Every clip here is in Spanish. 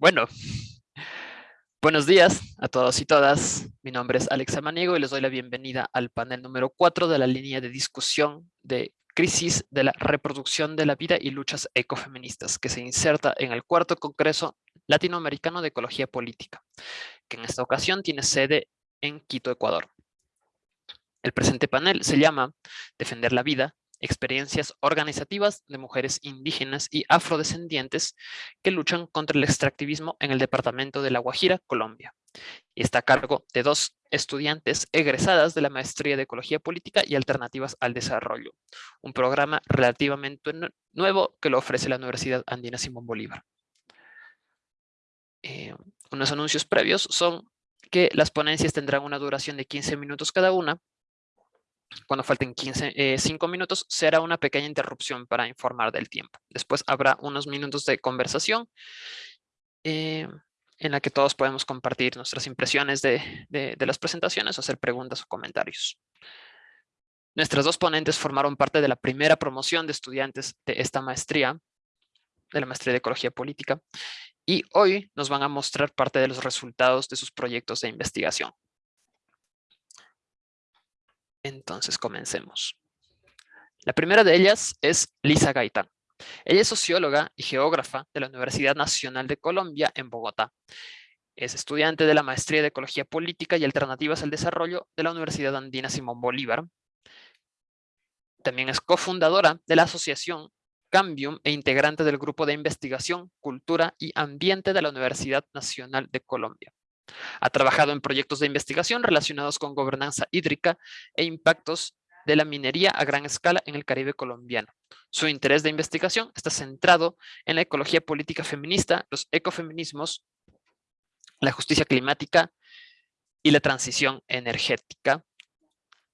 Bueno, buenos días a todos y todas. Mi nombre es Alex Amaniego y les doy la bienvenida al panel número 4 de la línea de discusión de crisis de la reproducción de la vida y luchas ecofeministas que se inserta en el cuarto Congreso Latinoamericano de Ecología Política, que en esta ocasión tiene sede en Quito, Ecuador. El presente panel se llama Defender la vida, experiencias organizativas de mujeres indígenas y afrodescendientes que luchan contra el extractivismo en el departamento de La Guajira, Colombia. Y está a cargo de dos estudiantes egresadas de la Maestría de Ecología Política y Alternativas al Desarrollo, un programa relativamente nuevo que lo ofrece la Universidad Andina Simón Bolívar. Eh, unos anuncios previos son que las ponencias tendrán una duración de 15 minutos cada una cuando falten 15, 5 eh, minutos, será una pequeña interrupción para informar del tiempo. Después habrá unos minutos de conversación eh, en la que todos podemos compartir nuestras impresiones de, de, las presentaciones, hacer preguntas o comentarios. Nuestras dos ponentes formaron parte de la primera promoción de estudiantes de esta maestría, de la maestría de Ecología Política, y hoy nos van a mostrar parte de los resultados de sus proyectos de investigación. Entonces comencemos. La primera de ellas es Lisa Gaitán. Ella es socióloga y geógrafa de la Universidad Nacional de Colombia en Bogotá. Es estudiante de la Maestría de Ecología Política y Alternativas al Desarrollo de la Universidad Andina Simón Bolívar. También es cofundadora de la Asociación Cambium e integrante del Grupo de Investigación, Cultura y Ambiente de la Universidad Nacional de Colombia. Ha trabajado en proyectos de investigación relacionados con gobernanza hídrica e impactos de la minería a gran escala en el Caribe colombiano. Su interés de investigación está centrado en la ecología política feminista, los ecofeminismos, la justicia climática y la transición energética.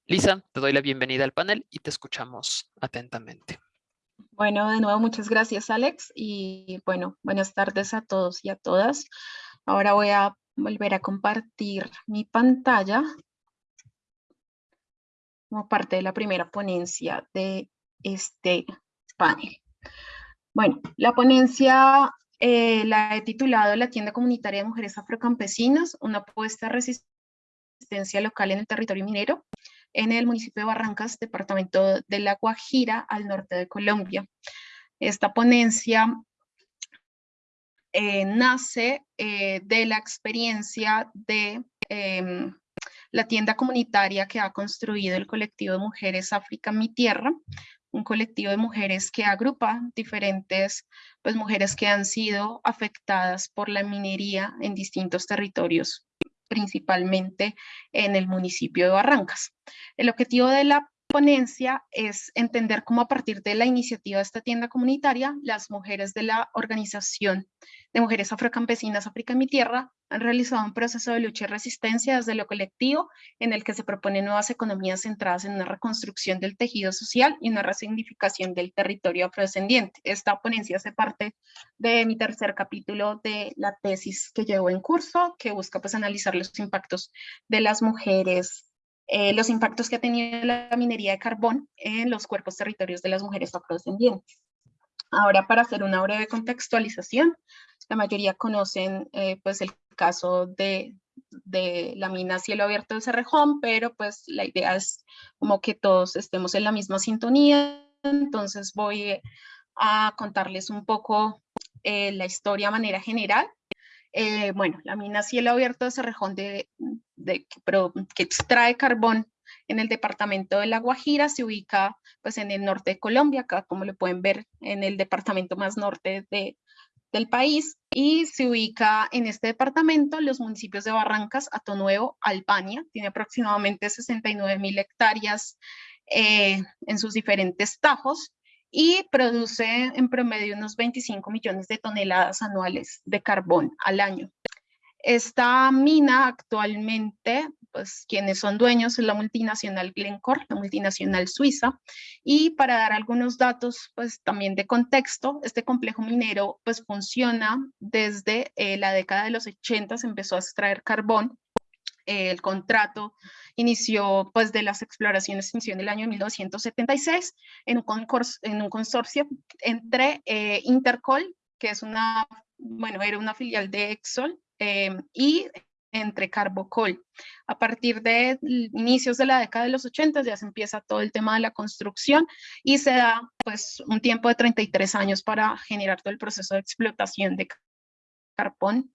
Lisa, te doy la bienvenida al panel y te escuchamos atentamente. Bueno, de nuevo, muchas gracias, Alex. Y bueno, buenas tardes a todos y a todas. Ahora voy a volver a compartir mi pantalla como parte de la primera ponencia de este panel. Bueno, la ponencia eh, la he titulado La tienda comunitaria de mujeres afrocampesinas, una apuesta a resistencia local en el territorio minero en el municipio de Barrancas, departamento de La Guajira, al norte de Colombia. Esta ponencia eh, nace eh, de la experiencia de em, la tienda comunitaria que ha construido el colectivo de mujeres África Mi Tierra, un colectivo de mujeres que agrupa diferentes pues, mujeres que han sido afectadas por la minería en distintos territorios, principalmente en el municipio de Barrancas. El objetivo de la ponencia es entender cómo a partir de la iniciativa de esta tienda comunitaria, las mujeres de la organización de mujeres afrocampesinas África en mi tierra han realizado un proceso de lucha y resistencia desde lo colectivo en el que se proponen nuevas economías centradas en una reconstrucción del tejido social y una resignificación del territorio afrodescendiente. Esta ponencia hace parte de mi tercer capítulo de la tesis que llevo en curso, que busca pues analizar los impactos de las mujeres eh, los impactos que ha tenido la minería de carbón en los cuerpos territorios de las mujeres afrodescendientes. Ahora, para hacer una breve contextualización, la mayoría conocen eh, pues el caso de, de, la mina cielo abierto de Cerrejón, pero pues la idea es como que todos estemos en la misma sintonía, entonces voy a contarles un poco eh, la historia de manera general eh, bueno, la mina cielo abierto de Cerrejón de, que extrae carbón en el departamento de La Guajira, se ubica pues en el norte de Colombia, acá como lo pueden ver en el departamento más norte de, del país, y se ubica en este departamento los municipios de Barrancas, Atonuevo, Albania, tiene aproximadamente 69 mil hectáreas eh, en sus diferentes tajos, y produce en promedio unos 25 millones de toneladas anuales de carbón al año. Esta mina actualmente, pues quienes son dueños es la multinacional Glencore, la multinacional suiza, y para dar algunos datos pues también de contexto, este complejo minero pues funciona desde eh, la década de los 80, se empezó a extraer carbón el contrato inició pues de las exploraciones inició en el año 1976 en un, en un consorcio entre eh, Intercol, que es una bueno, era una filial de Exxon em, y entre Carbocol. A partir de inicios de la década de los 80 ya se empieza todo el tema de la construcción y se da pues un tiempo de 33 años para generar todo el proceso de explotación de carbón.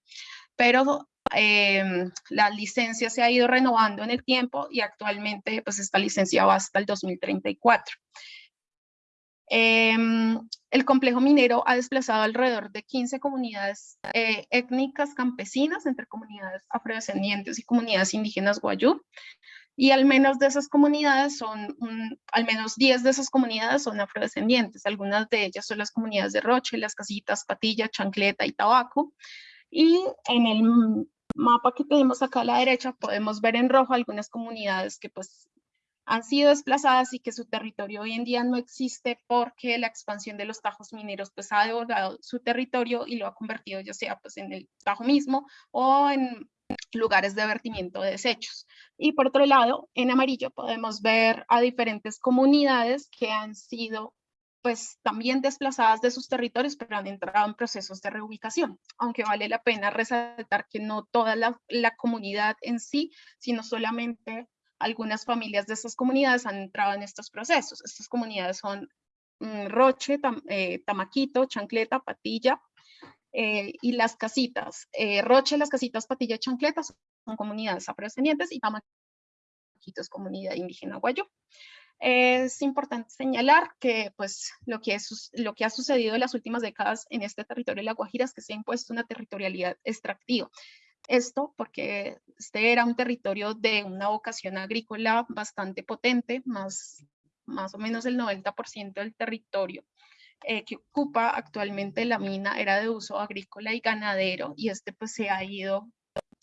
Pero eh, la licencia se ha ido renovando en el tiempo y actualmente pues esta licencia va hasta el 2034. Em, el complejo minero ha desplazado alrededor de 15 comunidades eh, étnicas campesinas entre comunidades afrodescendientes y comunidades indígenas guayú. Y al menos de esas comunidades son, al menos 10 de esas comunidades son afrodescendientes. Algunas de ellas son las comunidades de Roche, Las Casitas, Patilla, Chancleta y Tabaco. Y en el mapa que tenemos acá a la derecha podemos ver en rojo algunas comunidades que pues han sido desplazadas y que su territorio hoy en día no existe porque la expansión de los tajos mineros pues ha devorado su territorio y lo ha convertido ya sea pues en el tajo mismo o en lugares de vertimiento de desechos. Y por otro lado, en amarillo podemos ver a diferentes comunidades que han sido pues también desplazadas de sus territorios, pero han entrado en procesos de reubicación, aunque vale la pena resaltar que no toda la, la comunidad en sí, sino solamente algunas familias de estas comunidades han entrado en estos procesos. Estas comunidades son mm, Roche, eh, Tamaquito, Chancleta, Patilla eh, y Las Casitas. Eh, Roche, Las Casitas, Patilla y Chancleta son comunidades afrodescendientes y Tamaquito es comunidad indígena guayo. Es importante señalar que pues, lo, que es, lo que ha sucedido en las últimas décadas en este territorio de La Guajira es que se ha impuesto una territorialidad extractiva. Esto porque este era un territorio de una vocación agrícola bastante potente, más, más o menos el 90% del territorio eh, que ocupa actualmente la mina era de uso agrícola y ganadero y este pues se ha ido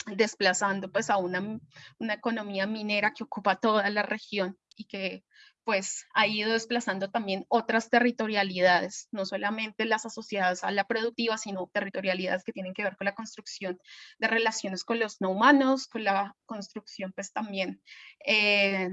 desplazando pues a una, una economía minera que ocupa toda la región y que pues ha ido desplazando también otras territorialidades, no solamente las asociadas a la productiva, sino territorialidades que tienen que ver con la construcción de relaciones con los no humanos, con la construcción pues también eh,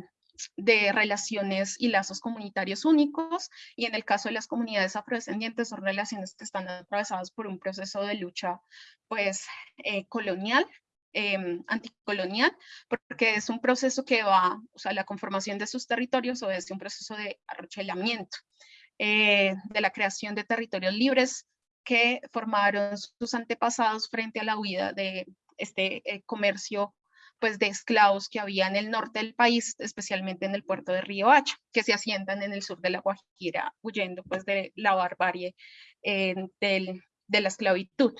de relaciones y lazos comunitarios únicos, y en el caso de las comunidades afrodescendientes son relaciones que están atravesadas por un proceso de lucha pues eh, colonial Em, anticolonial, porque es un proceso que va, o sea, la conformación de sus territorios o es un proceso de arrochelamiento, eh, de la creación de territorios libres que formaron sus antepasados frente a la huida de este eh, comercio pues de esclavos que había en el norte del país, especialmente en el puerto de Río Hacha, que se asientan en el sur de la Guajira, huyendo pues de la barbarie eh, de la esclavitud.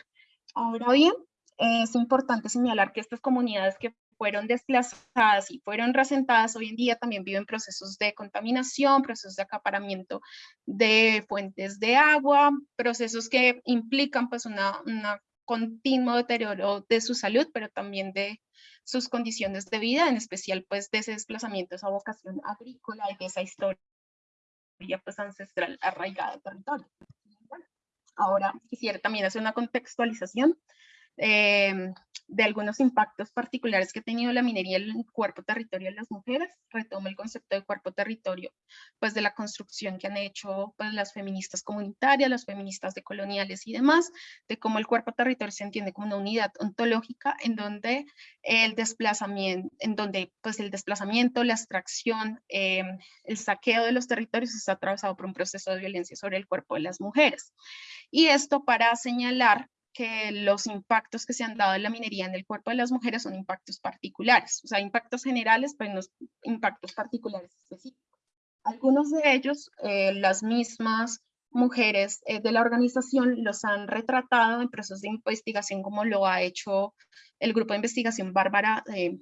Ahora bien, es importante señalar que estas comunidades que fueron desplazadas y fueron resentadas hoy en día también viven procesos de contaminación, procesos de acaparamiento de fuentes de agua, procesos que implican pues una, una continuo deterioro de su salud, pero también de sus condiciones de vida, en especial pues de ese desplazamiento, esa vocación agrícola y de esa historia pues ancestral arraigada al territorio. ahora quisiera también hacer una contextualización Em, de algunos impactos particulares que ha tenido la minería en el cuerpo territorio de las mujeres. Retomo el concepto de cuerpo territorio, pues de la construcción que han hecho pues, las feministas comunitarias, las feministas decoloniales y demás, de cómo el cuerpo territorio se entiende como una unidad ontológica en donde el desplazamiento, en donde pues el desplazamiento, la extracción, em, el saqueo de los territorios está atravesado por un proceso de violencia sobre el cuerpo de las mujeres. Y esto para señalar que los impactos que se han dado en la minería en el cuerpo de las mujeres son impactos particulares, o sea, impactos generales, pero no impactos particulares específicos. Algunos de ellos, eh, las mismas mujeres eh, de la organización los han retratado en procesos de investigación como lo ha hecho el grupo de investigación Bárbara, eh,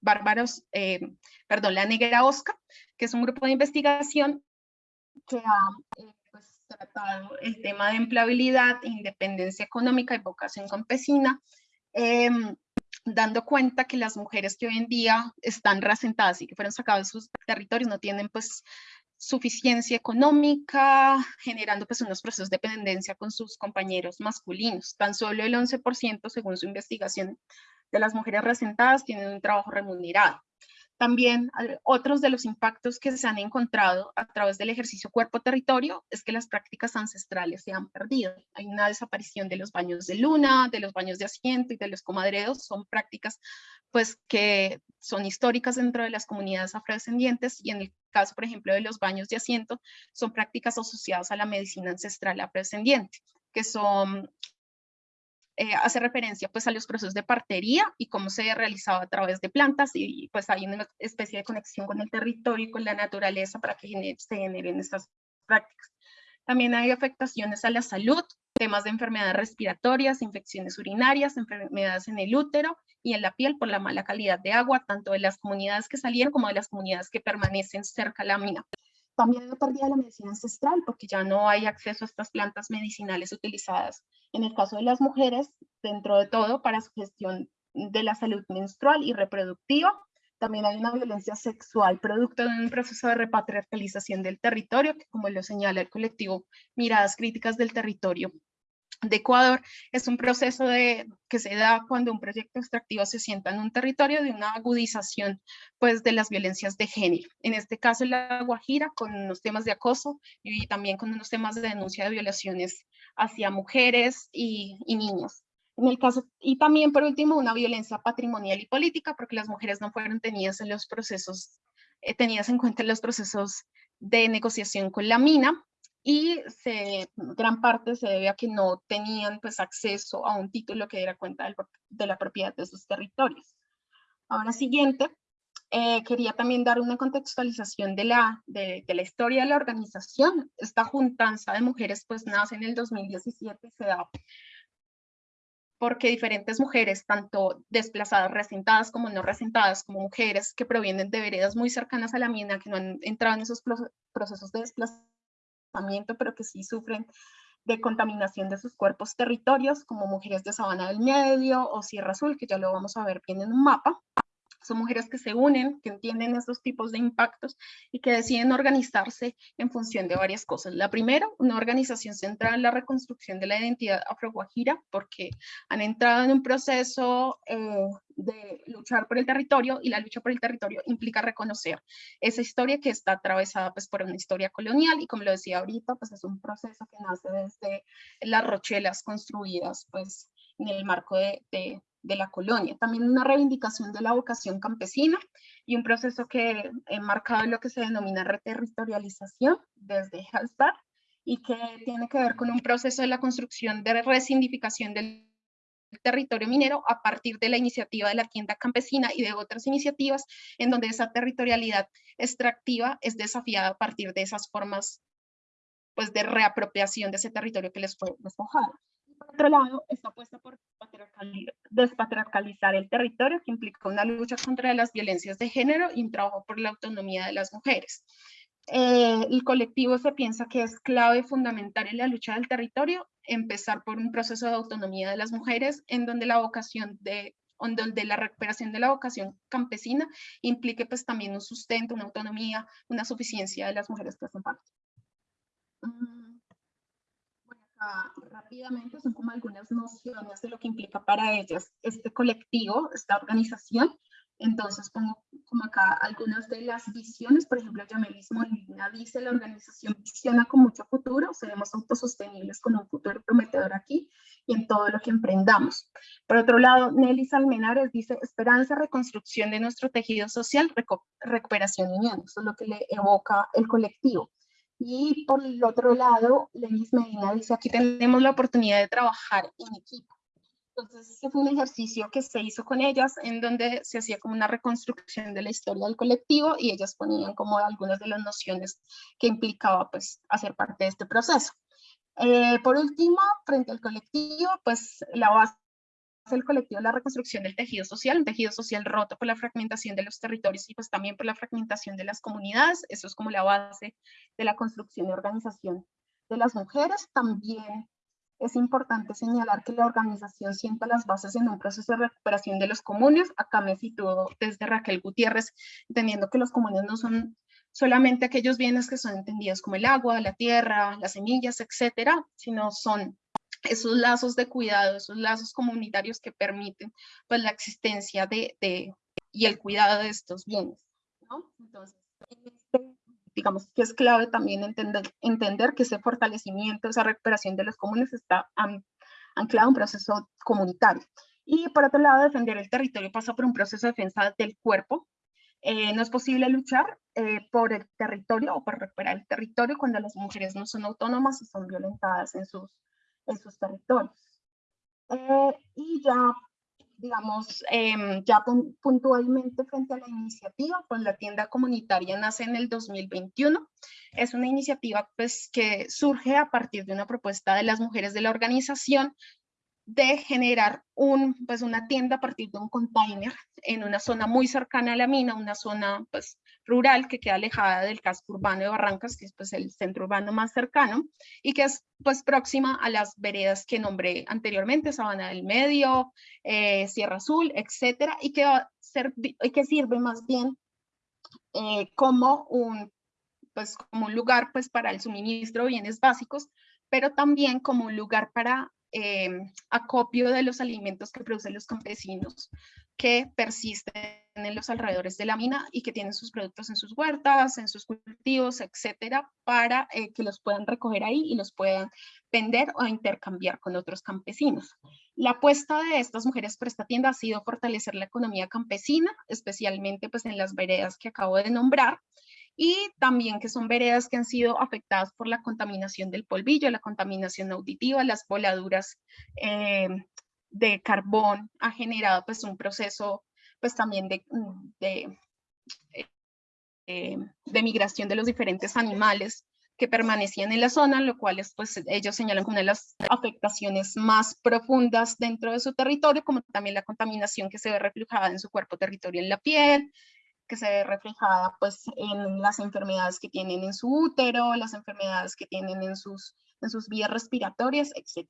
Bárbaros, perdón, la Negra Oscar, que es un grupo de investigación que ha tratado el tema de empleabilidad, independencia económica y vocación campesina, em, dando cuenta que las mujeres que hoy en día están resentadas y que fueron sacadas de sus territorios no tienen pues suficiencia económica, generando pues unos procesos de dependencia con sus compañeros masculinos. Tan solo el 11% según su investigación de las mujeres resentadas tienen un trabajo remunerado. También otros de los impactos que se han encontrado a través del ejercicio cuerpo-territorio es que las prácticas ancestrales se han perdido. Hay una desaparición de los baños de luna, de los baños de asiento y de los comadreros. Son prácticas pues, que son históricas dentro de las comunidades afrodescendientes y en el caso, por ejemplo, de los baños de asiento, son prácticas asociadas a la medicina ancestral afrodescendiente, que son eh, hace referencia pues a los procesos de partería y cómo se realizaba a través de plantas y pues hay una especie de conexión con el territorio y con la naturaleza para que se generen estas prácticas. También hay afectaciones a la salud, temas de enfermedades respiratorias, infecciones urinarias, enfermedades en el útero y en la piel por la mala calidad de agua, tanto de las comunidades que salieron como de las comunidades que permanecen cerca a la mina. También hay pérdida la medicina ancestral porque ya no hay acceso a estas plantas medicinales utilizadas en el caso de las mujeres, dentro de todo, para su gestión de la salud menstrual y reproductiva. También hay una violencia sexual producto de un proceso de repatriarcalización del territorio, que como lo señala el colectivo Miradas Críticas del Territorio, de Ecuador es un proceso de, que se da cuando un proyecto extractivo se sienta en un territorio de una agudización pues, de las violencias de género. En este caso, la Guajira, con unos temas de acoso y también con unos temas de denuncia de violaciones hacia mujeres y, niños. En el caso, y también por último, una violencia patrimonial y política, porque las mujeres no fueron tenidas en los procesos, eh, tenidas en cuenta en los procesos de negociación con la mina, y se, gran parte se debe a que no tenían pues acceso a un título que diera cuenta de la propiedad de sus territorios. Ahora siguiente, eh, quería también dar una contextualización de la, de, de, la historia de la organización. Esta juntanza de mujeres pues nace en el 2017 y se da porque diferentes mujeres, tanto desplazadas, resentadas como no resentadas, como mujeres que provienen de veredas muy cercanas a la mina, que no han entrado en esos procesos de desplazamiento, pero que sí sufren de contaminación de sus cuerpos territorios, como mujeres de Sabana del Medio o Sierra Azul, que ya lo vamos a ver bien en un mapa. Mujeres que se unen, que entienden estos tipos de impactos y que deciden organizarse en función de varias cosas. La primera, una organización centrada en la reconstrucción de la identidad afroguajira, porque han entrado en un proceso eh, de luchar por el territorio y la lucha por el territorio implica reconocer esa historia que está atravesada pues, por una historia colonial y como lo decía ahorita, pues es un proceso que nace desde las rochelas construidas pues, en el marco de, la colonia. También una reivindicación de la vocación campesina y un proceso que he marcado lo que se denomina reterritorialización desde Hallstatt y que tiene que ver con un proceso de la construcción de resignificación del territorio minero a partir de la iniciativa de la tienda campesina y de otras iniciativas en donde esa territorialidad extractiva es desafiada a partir de esas formas pues, de reapropiación de ese territorio que les fue despojado por otro lado, está puesta por despatriarcalizar el territorio, que implica una lucha contra las violencias de género y un trabajo por la autonomía de las mujeres. Eh, el colectivo se piensa que es clave fundamental en la lucha del territorio, empezar por un proceso de autonomía de las mujeres, en donde la vocación de donde la recuperación de la vocación campesina implique pues también un sustento, una autonomía, una suficiencia de las mujeres que hacen parte. Rápidamente son como algunas nociones de lo que implica para ellas este colectivo, esta organización. Entonces pongo como acá algunas de las visiones, por ejemplo, Yamelis Molina dice, la organización visiona con mucho futuro, seremos autosostenibles con un futuro prometedor aquí y en todo lo que emprendamos. Por otro lado, Nelly Salmenares dice, esperanza, reconstrucción de nuestro tejido social, recuperación y unión. Eso es lo que le evoca el colectivo. Y por el otro lado, Lenis Medina dice, aquí tenemos la oportunidad de trabajar en equipo. Entonces, ese fue un ejercicio que se hizo con ellas, en donde se hacía como una reconstrucción de la historia del colectivo y ellas ponían como algunas de las nociones que implicaba pues hacer parte de este proceso. Eh, por último, frente al colectivo, pues la base el colectivo la reconstrucción del tejido social, un tejido social roto por la fragmentación de los territorios y pues también por la fragmentación de las comunidades. Eso es como la base de la construcción y organización de las mujeres. También es importante señalar que la organización sienta las bases en un proceso de recuperación de los comunes. Acá me sitúo desde Raquel Gutiérrez, entendiendo que los comunes no son solamente aquellos bienes que son entendidos como el agua, la tierra, las semillas, etcétera, sino son esos lazos de cuidado, esos lazos comunitarios que permiten pues, la existencia de, de, y el cuidado de estos bienes. ¿no? Entonces, este, digamos que es clave también entender, entender que ese fortalecimiento, esa recuperación de los comunes está anclado en un proceso comunitario. Y por otro lado, defender el territorio pasa por un proceso de defensa del cuerpo. Eh, no es posible luchar eh, por el territorio o por recuperar el territorio cuando las mujeres no son autónomas y son violentadas en sus, en sus territorios. Eh, y ya digamos, em, ya puntualmente frente a la iniciativa, pues la tienda comunitaria nace en el 2021. Es una iniciativa pues, que surge a partir de una propuesta de las mujeres de la organización de generar un, pues una tienda a partir de un container en una zona muy cercana a la mina, una zona pues rural que queda alejada del casco urbano de Barrancas, que es pues el centro urbano más cercano y que es pues próxima a las veredas que nombré anteriormente, Sabana del Medio, eh, Sierra Azul, etcétera, y que, va a ser, y que sirve más bien eh, como un pues como un lugar pues para el suministro de bienes básicos, pero también como un lugar para Em, acopio de los alimentos que producen los campesinos que persisten en los alrededores de la mina y que tienen sus productos en sus huertas, en sus cultivos, etcétera, para eh, que los puedan recoger ahí y los puedan vender o intercambiar con otros campesinos. La apuesta de estas mujeres por esta tienda ha sido fortalecer la economía campesina, especialmente pues en las veredas que acabo de nombrar, y también que son veredas que han sido afectadas por la contaminación del polvillo, la contaminación auditiva, las voladuras eh, de carbón ha generado pues un proceso pues también de, de, eh, de migración de los diferentes animales que permanecían en la zona, lo cual es, pues ellos señalan una de las afectaciones más profundas dentro de su territorio, como también la contaminación que se ve reflejada en su cuerpo territorio en la piel, que se ve reflejada pues en las enfermedades que tienen en su útero, las enfermedades que tienen en sus, en sus vías respiratorias, etc.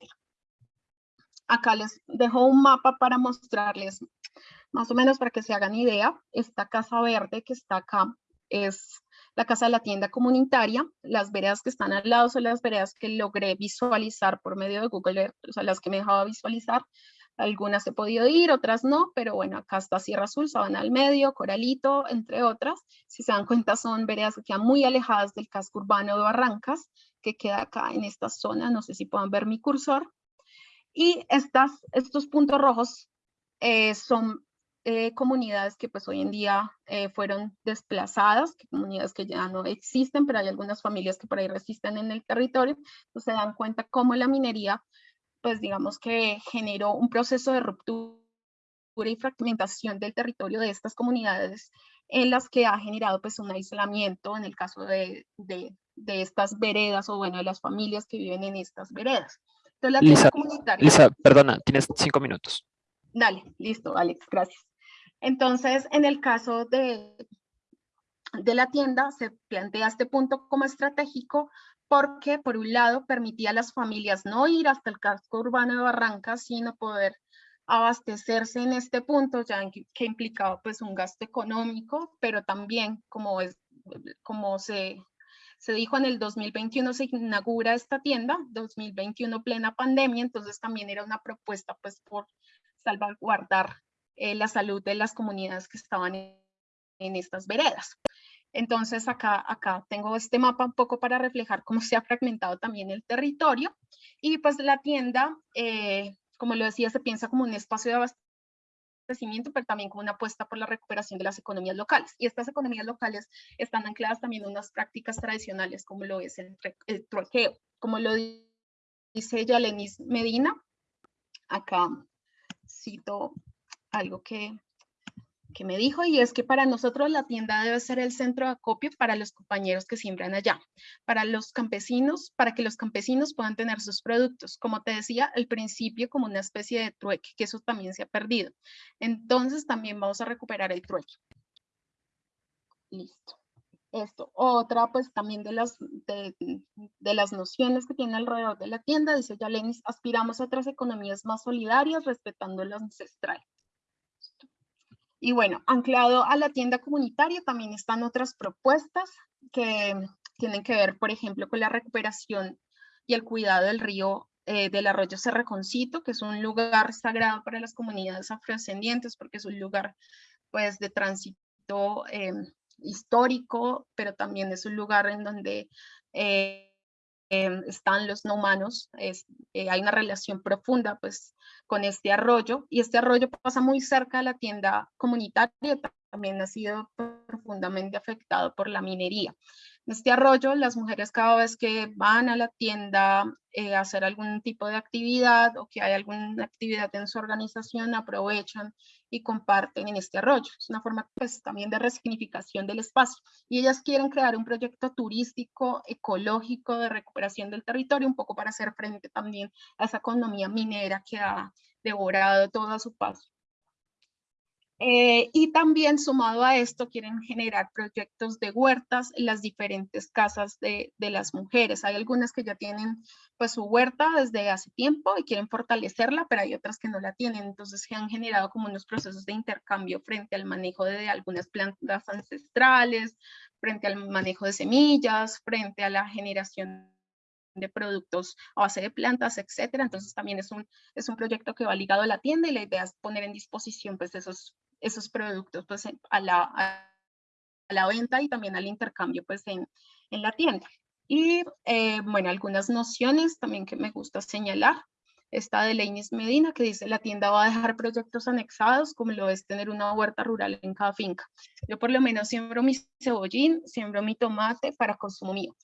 Acá les dejo un mapa para mostrarles más o menos para que se hagan idea. Esta casa verde que está acá es la casa de la tienda comunitaria. Las veredas que están al lado son las veredas que logré visualizar por medio de Google Earth, o sea, las que me dejaba visualizar. Algunas he podido ir, otras no, pero bueno, acá está Sierra Azul, Sabana al Medio, Coralito, entre otras. Si se dan cuenta, son veredas que quedan muy alejadas del casco urbano de Barrancas, que queda acá en esta zona. No sé si puedan ver mi cursor. Y estas, estos puntos rojos eh, son eh, comunidades que pues hoy en día eh, fueron desplazadas, comunidades que ya no existen, pero hay algunas familias que por ahí resisten en el territorio. Entonces se dan cuenta cómo la minería pues digamos que generó un proceso de ruptura y fragmentación del territorio de estas comunidades en las que ha generado pues un aislamiento en el caso de, de, de estas veredas o bueno, de las familias que viven en estas veredas. Lisa. Lisa, perdona, tienes cinco minutos. Dale, listo, Alex, gracias. Entonces, en el caso de, de la tienda, se plantea este punto como estratégico porque por un lado permitía a las familias no ir hasta el casco urbano de Barrancas, sino poder abastecerse en este punto, ya que implicaba pues un gasto económico, pero también como, es, como se, se dijo en el 2021 se inaugura esta tienda, 2021 plena pandemia, entonces también era una propuesta pues por salvaguardar eh, la salud de las comunidades que estaban en, estas veredas. Entonces acá, acá tengo este mapa un poco para reflejar cómo se ha fragmentado también el territorio. Y pues la tienda, eh, como lo decía, se piensa como un espacio de abastecimiento, pero también como una apuesta por la recuperación de las economías locales. Y estas economías locales están ancladas también en unas prácticas tradicionales como lo es el, el. Como lo dice Yalenis Medina, acá cito algo que que me dijo y es que para nosotros la tienda debe ser el centro de acopio para los compañeros que siembran allá, para los campesinos, para que los campesinos puedan tener sus productos. Como te decía al principio, como una especie de trueque, que eso también se ha perdido. Entonces también vamos a recuperar el trueque. Listo. Esto, otra pues también de las, de, de las nociones que tiene alrededor de la tienda, dice Yalenis, aspiramos a otras economías más solidarias respetando lo ancestral. Y bueno, anclado a la tienda comunitaria también están otras propuestas que tienen que ver, por ejemplo, con la recuperación y el cuidado del río eh, del arroyo Cerreconcito, que es un lugar sagrado para las comunidades afrodescendientes porque es un lugar pues de tránsito eh, histórico, pero también es un lugar en donde eh, em, están los no humanos, es, eh, hay una relación profunda pues con este arroyo y este arroyo pasa muy cerca de la tienda comunitaria, también ha sido profundamente afectado por la minería. Este arroyo, las mujeres cada vez que van a la tienda eh, a hacer algún tipo de actividad o que hay alguna actividad en su organización, aprovechan y comparten en este arroyo. Es una forma pues también de resignificación del espacio. Y ellas quieren crear un proyecto turístico, ecológico, de recuperación del territorio, un poco para hacer frente también a esa economía minera que ha devorado todo a su paso. Eh, y también sumado a esto quieren generar proyectos de huertas en las diferentes casas de, de, las mujeres. Hay algunas que ya tienen pues su huerta desde hace tiempo y quieren fortalecerla, pero hay otras que no la tienen. Entonces se han generado como unos procesos de intercambio frente al manejo de algunas plantas ancestrales, frente al manejo de semillas, frente a la generación de productos a base de plantas, etcétera. Entonces también es un, es un proyecto que va ligado a la tienda y la idea es poner en disposición pues esos esos productos pues, a, la, a, la, venta y también al intercambio pues, en, en la tienda. Y eh, bueno, algunas nociones también que me gusta señalar. Esta de Leinis Medina que dice la tienda va a dejar proyectos anexados como lo es tener una huerta rural en cada finca. Yo por lo menos siembro mi cebollín, siembro mi tomate para consumo mío.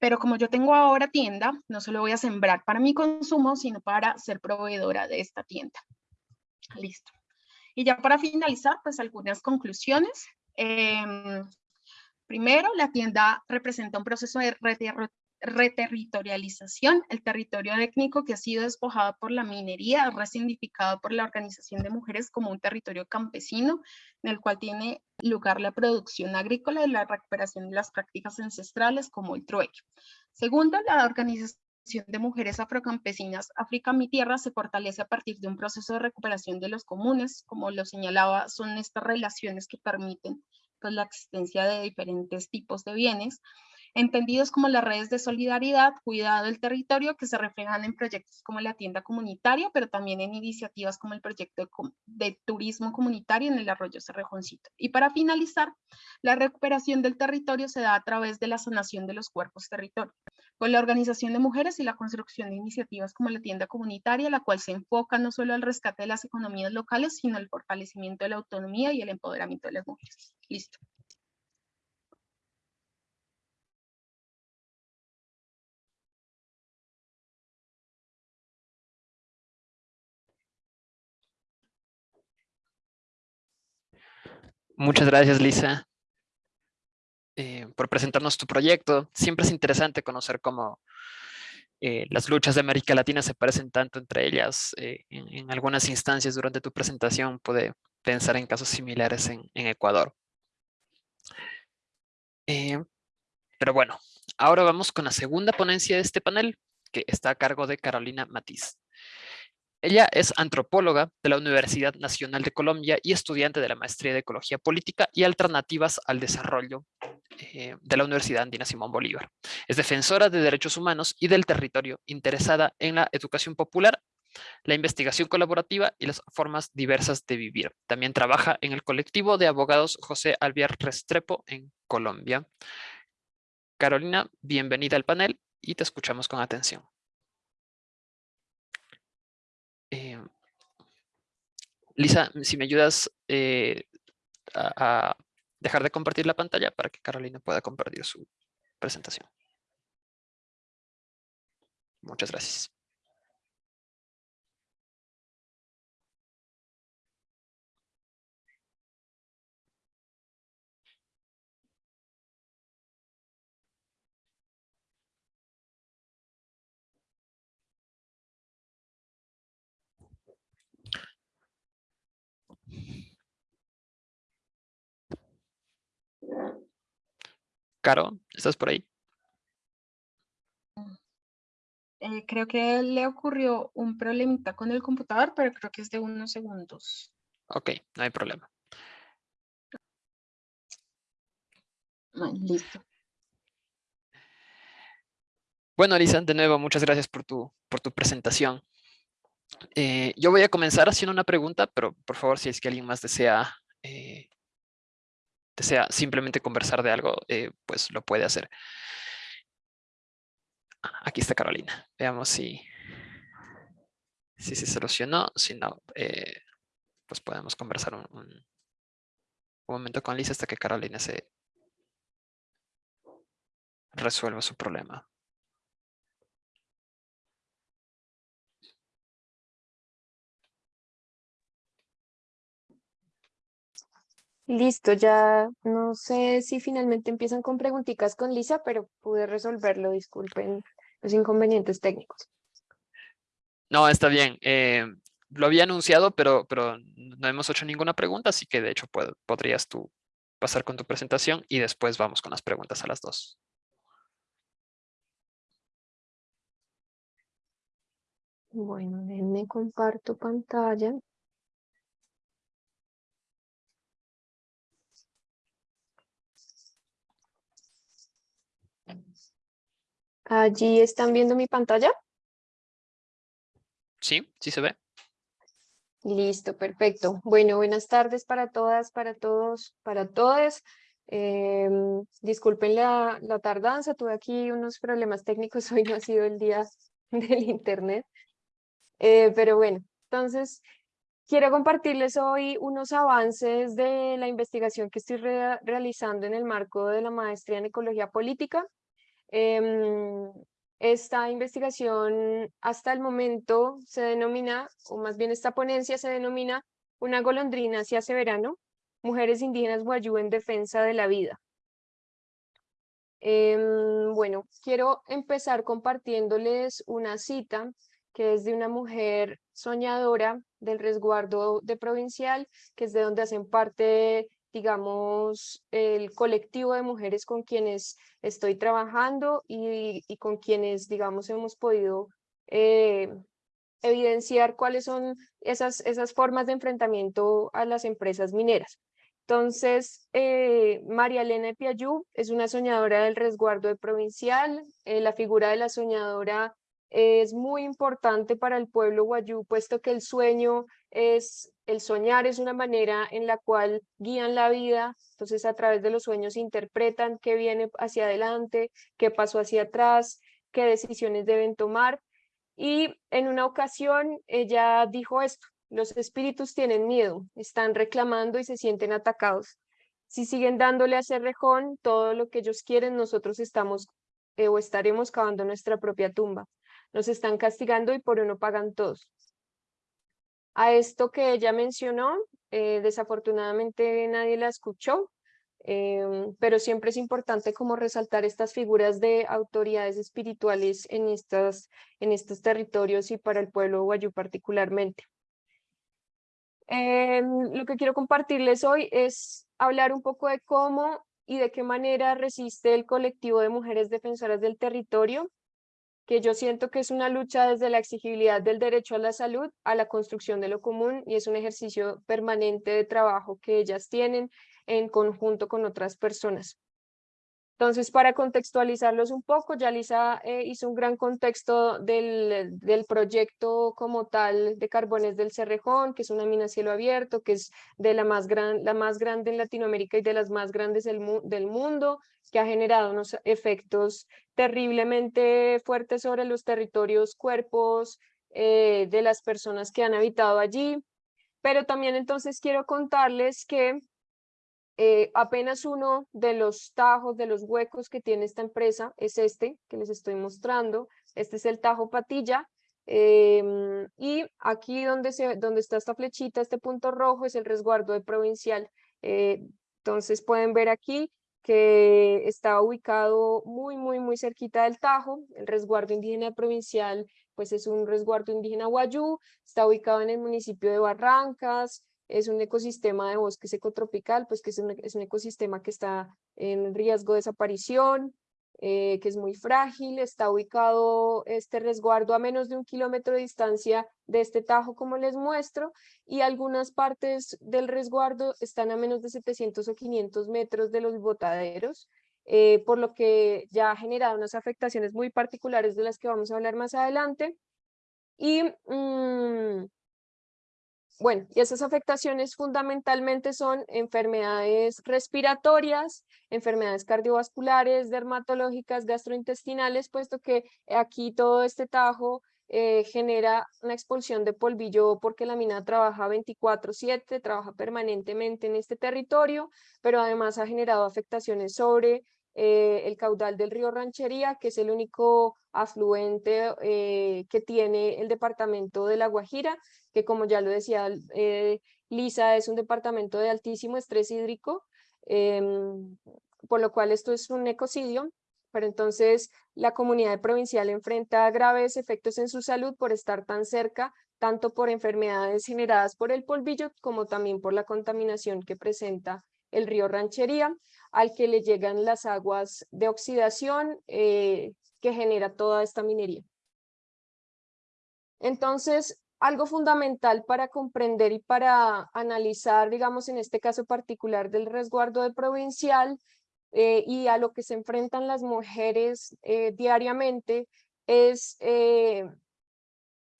Pero como yo tengo ahora tienda, no solo voy a sembrar para mi consumo, sino para ser proveedora de esta tienda. Listo. Y ya para finalizar, pues algunas conclusiones. Em, primero, la tienda representa un proceso de reterritorialización. El territorio étnico que ha sido despojado por la minería, resignificado por la organización de mujeres como un territorio campesino, en el cual tiene lugar la producción agrícola y la recuperación de las prácticas ancestrales como el trueque. Segundo, la organización de mujeres afrocampesinas África Mi Tierra se fortalece a partir de un proceso de recuperación de los comunes, como lo señalaba, son estas relaciones que permiten pues, la existencia de diferentes tipos de bienes, entendidos como las redes de solidaridad, cuidado del territorio, que se reflejan en proyectos como la tienda comunitaria, pero también en iniciativas como el proyecto de, turismo comunitario en el arroyo Cerrejoncito. Y para finalizar, la recuperación del territorio se da a través de la sanación de los cuerpos territorio, con la organización de mujeres y la construcción de iniciativas como la tienda comunitaria, la cual se enfoca no solo al rescate de las economías locales, sino al fortalecimiento de la autonomía y el empoderamiento de las mujeres. Listo. Muchas gracias, Lisa, eh, por presentarnos tu proyecto. Siempre es interesante conocer cómo eh, las luchas de América Latina se parecen tanto entre ellas. Eh, en, algunas instancias durante tu presentación pude pensar en casos similares en, en Ecuador. pero bueno, ahora vamos con la segunda ponencia de este panel, que está a cargo de Carolina Matiz. Ella es antropóloga de la Universidad Nacional de Colombia y estudiante de la Maestría de Ecología Política y Alternativas al Desarrollo eh, de la Universidad Andina Simón Bolívar. Es defensora de derechos humanos y del territorio, interesada en la educación popular, la investigación colaborativa y las formas diversas de vivir. También trabaja en el colectivo de abogados José Alviar Restrepo en Colombia. Carolina, bienvenida al panel y te escuchamos con atención. Eh, Lisa, si me ayudas eh, a, dejar de compartir la pantalla para que Carolina pueda compartir su presentación. Muchas gracias. Caro, ¿estás por ahí? Eh, creo que le ocurrió un problemita con el computador, pero creo que es de unos segundos. Ok, no hay problema. listo. Bueno, Lisa, de nuevo, muchas gracias por tu, por tu presentación. Eh, yo voy a comenzar haciendo una pregunta, pero por favor, si es que alguien más desea eh, desea simplemente conversar de algo, eh, pues lo puede hacer. Aquí está Carolina. Veamos si, si se solucionó. Si no, eh, pues podemos conversar un, un, momento con Lisa hasta que Carolina se resuelva su problema. Listo, ya no sé si finalmente empiezan con preguntitas con Lisa, pero pude resolverlo, disculpen los inconvenientes técnicos. No, está bien. Eh, lo había anunciado, pero, pero no hemos hecho ninguna pregunta, así que de hecho podrías tú pasar con tu presentación y después vamos con las preguntas a las dos. Bueno, me comparto pantalla. Allí están viendo mi pantalla. Sí, sí se ve. Listo, perfecto. Bueno, buenas tardes para todas, para todos, para todas. Em, disculpen la, la, tardanza, tuve aquí unos problemas técnicos, hoy no ha sido el día del internet. Eh, pero bueno, entonces quiero compartirles hoy unos avances de la investigación que estoy realizando en el marco de la maestría en Ecología Política. Em, esta investigación hasta el momento se denomina, o más bien esta ponencia se denomina Una golondrina hacia ese verano, mujeres indígenas guayú en defensa de la vida. Em, bueno, quiero empezar compartiéndoles una cita que es de una mujer soñadora del resguardo de provincial, que es de donde hacen parte digamos, el colectivo de mujeres con quienes estoy trabajando y, con quienes, digamos, hemos podido eh, evidenciar cuáles son esas, esas formas de enfrentamiento a las empresas mineras. Entonces, eh, María Elena Piayú es una soñadora del resguardo de provincial. Eh, la figura de la soñadora es muy importante para el pueblo guayú, puesto que el sueño es, el soñar es una manera en la cual guían la vida, entonces a través de los sueños interpretan qué viene hacia adelante, qué pasó hacia atrás, qué decisiones deben tomar. Y en una ocasión ella dijo esto, los espíritus tienen miedo, están reclamando y se sienten atacados. Si siguen dándole a Cerrejón todo lo que ellos quieren, nosotros estamos eh, o estaremos cavando nuestra propia tumba. Nos están castigando y por uno pagan todos. A esto que ella mencionó, eh, desafortunadamente nadie la escuchó, em, pero siempre es importante como resaltar estas figuras de autoridades espirituales en, estas, en estos territorios y para el pueblo guayú particularmente. Em, lo que quiero compartirles hoy es hablar un poco de cómo y de qué manera resiste el colectivo de mujeres defensoras del territorio que yo siento que es una lucha desde la exigibilidad del derecho a la salud a la construcción de lo común y es un ejercicio permanente de trabajo que ellas tienen en conjunto con otras personas. Entonces, para contextualizarlos un poco, ya Lisa eh, hizo un gran contexto del, del, proyecto como tal de Carbones del Cerrejón, que es una mina cielo abierto, que es de la más, gran, la más grande en Latinoamérica y de las más grandes del, del mundo, que ha generado unos efectos terriblemente fuertes sobre los territorios, cuerpos eh, de las personas que han habitado allí. Pero también entonces quiero contarles que eh, apenas uno de los tajos, de los huecos que tiene esta empresa es este que les estoy mostrando. Este es el tajo patilla. Em, y aquí donde, se, donde está esta flechita, este punto rojo es el resguardo de provincial. Eh, entonces pueden ver aquí que está ubicado muy, muy, muy cerquita del Tajo. El resguardo indígena provincial, pues es un resguardo indígena guayú, está ubicado en el municipio de Barrancas, es un ecosistema de bosque secotropical, pues que es un, es un ecosistema que está en riesgo de desaparición, eh, que es muy frágil, está ubicado este resguardo a menos de un kilómetro de distancia de este tajo como les muestro y algunas partes del resguardo están a menos de 700 o 500 metros de los botaderos, eh, por lo que ya ha generado unas afectaciones muy particulares de las que vamos a hablar más adelante. Y mm, bueno, y esas afectaciones fundamentalmente son enfermedades respiratorias, enfermedades cardiovasculares, dermatológicas, gastrointestinales, puesto que aquí todo este tajo eh, genera una expulsión de polvillo porque la mina trabaja 24/7, trabaja permanentemente en este territorio, pero además ha generado afectaciones sobre eh, el caudal del río Ranchería, que es el único afluente eh, que tiene el departamento de La Guajira, que como ya lo decía eh, Lisa, es un departamento de altísimo estrés hídrico, em, por lo cual esto es un ecocidio, pero entonces la comunidad provincial enfrenta graves efectos en su salud por estar tan cerca, tanto por enfermedades generadas por el polvillo como también por la contaminación que presenta el río Ranchería, al que le llegan las aguas de oxidación eh, que genera toda esta minería. Entonces, algo fundamental para comprender y para analizar, digamos, en este caso particular del resguardo de provincial eh, y a lo que se enfrentan las mujeres eh, diariamente es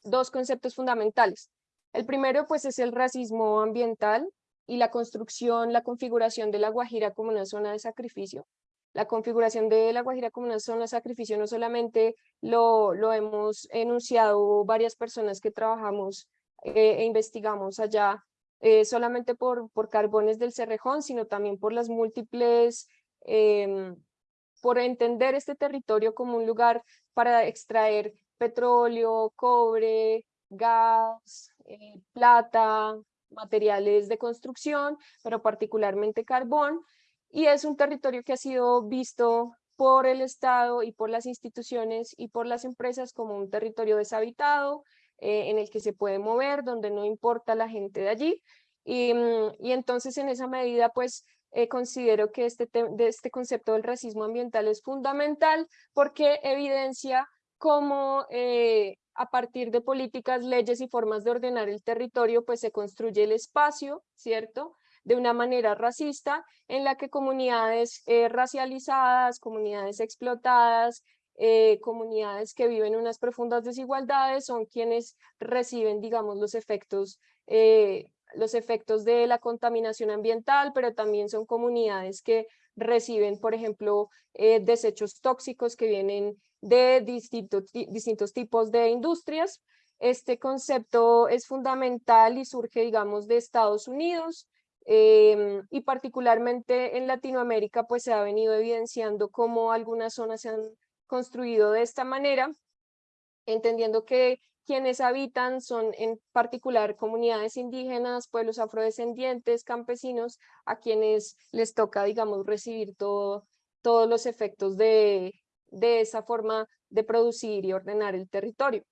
dos conceptos fundamentales. El primero, pues, es el racismo ambiental, y la construcción, la configuración de La Guajira como una zona de sacrificio. La configuración de La Guajira como una zona de sacrificio no solamente lo, lo hemos enunciado varias personas que trabajamos eh, e investigamos allá, eh, solamente por, por carbones del Cerrejón, sino también por las múltiples, em, por entender este territorio como un lugar para extraer petróleo, cobre, gas, eh, plata, materiales de construcción, pero particularmente carbón, y es un territorio que ha sido visto por el Estado y por las instituciones y por las empresas como un territorio deshabitado, eh, en el que se puede mover, donde no importa la gente de allí, y, mm, entonces en esa medida pues eh, considero que este, de este concepto del racismo ambiental es fundamental porque evidencia cómo eh, a partir de políticas, leyes y formas de ordenar el territorio, pues se construye el espacio, ¿cierto? De una manera racista, en la que comunidades eh, racializadas, comunidades explotadas, eh, comunidades que viven unas profundas desigualdades son quienes reciben, digamos, los efectos, eh, los efectos de la contaminación ambiental, pero también son comunidades que reciben, por ejemplo, desechos tóxicos que vienen de distintos, distintos tipos de industrias. Este concepto es fundamental y surge, digamos, de Estados Unidos em, y particularmente en Latinoamérica, pues se ha venido evidenciando cómo algunas zonas se han construido de esta manera, entendiendo que quienes habitan son en particular comunidades indígenas, pueblos afrodescendientes, campesinos, a quienes les toca, digamos, recibir todo, todos los efectos de, de esa forma de producir y ordenar el territorio.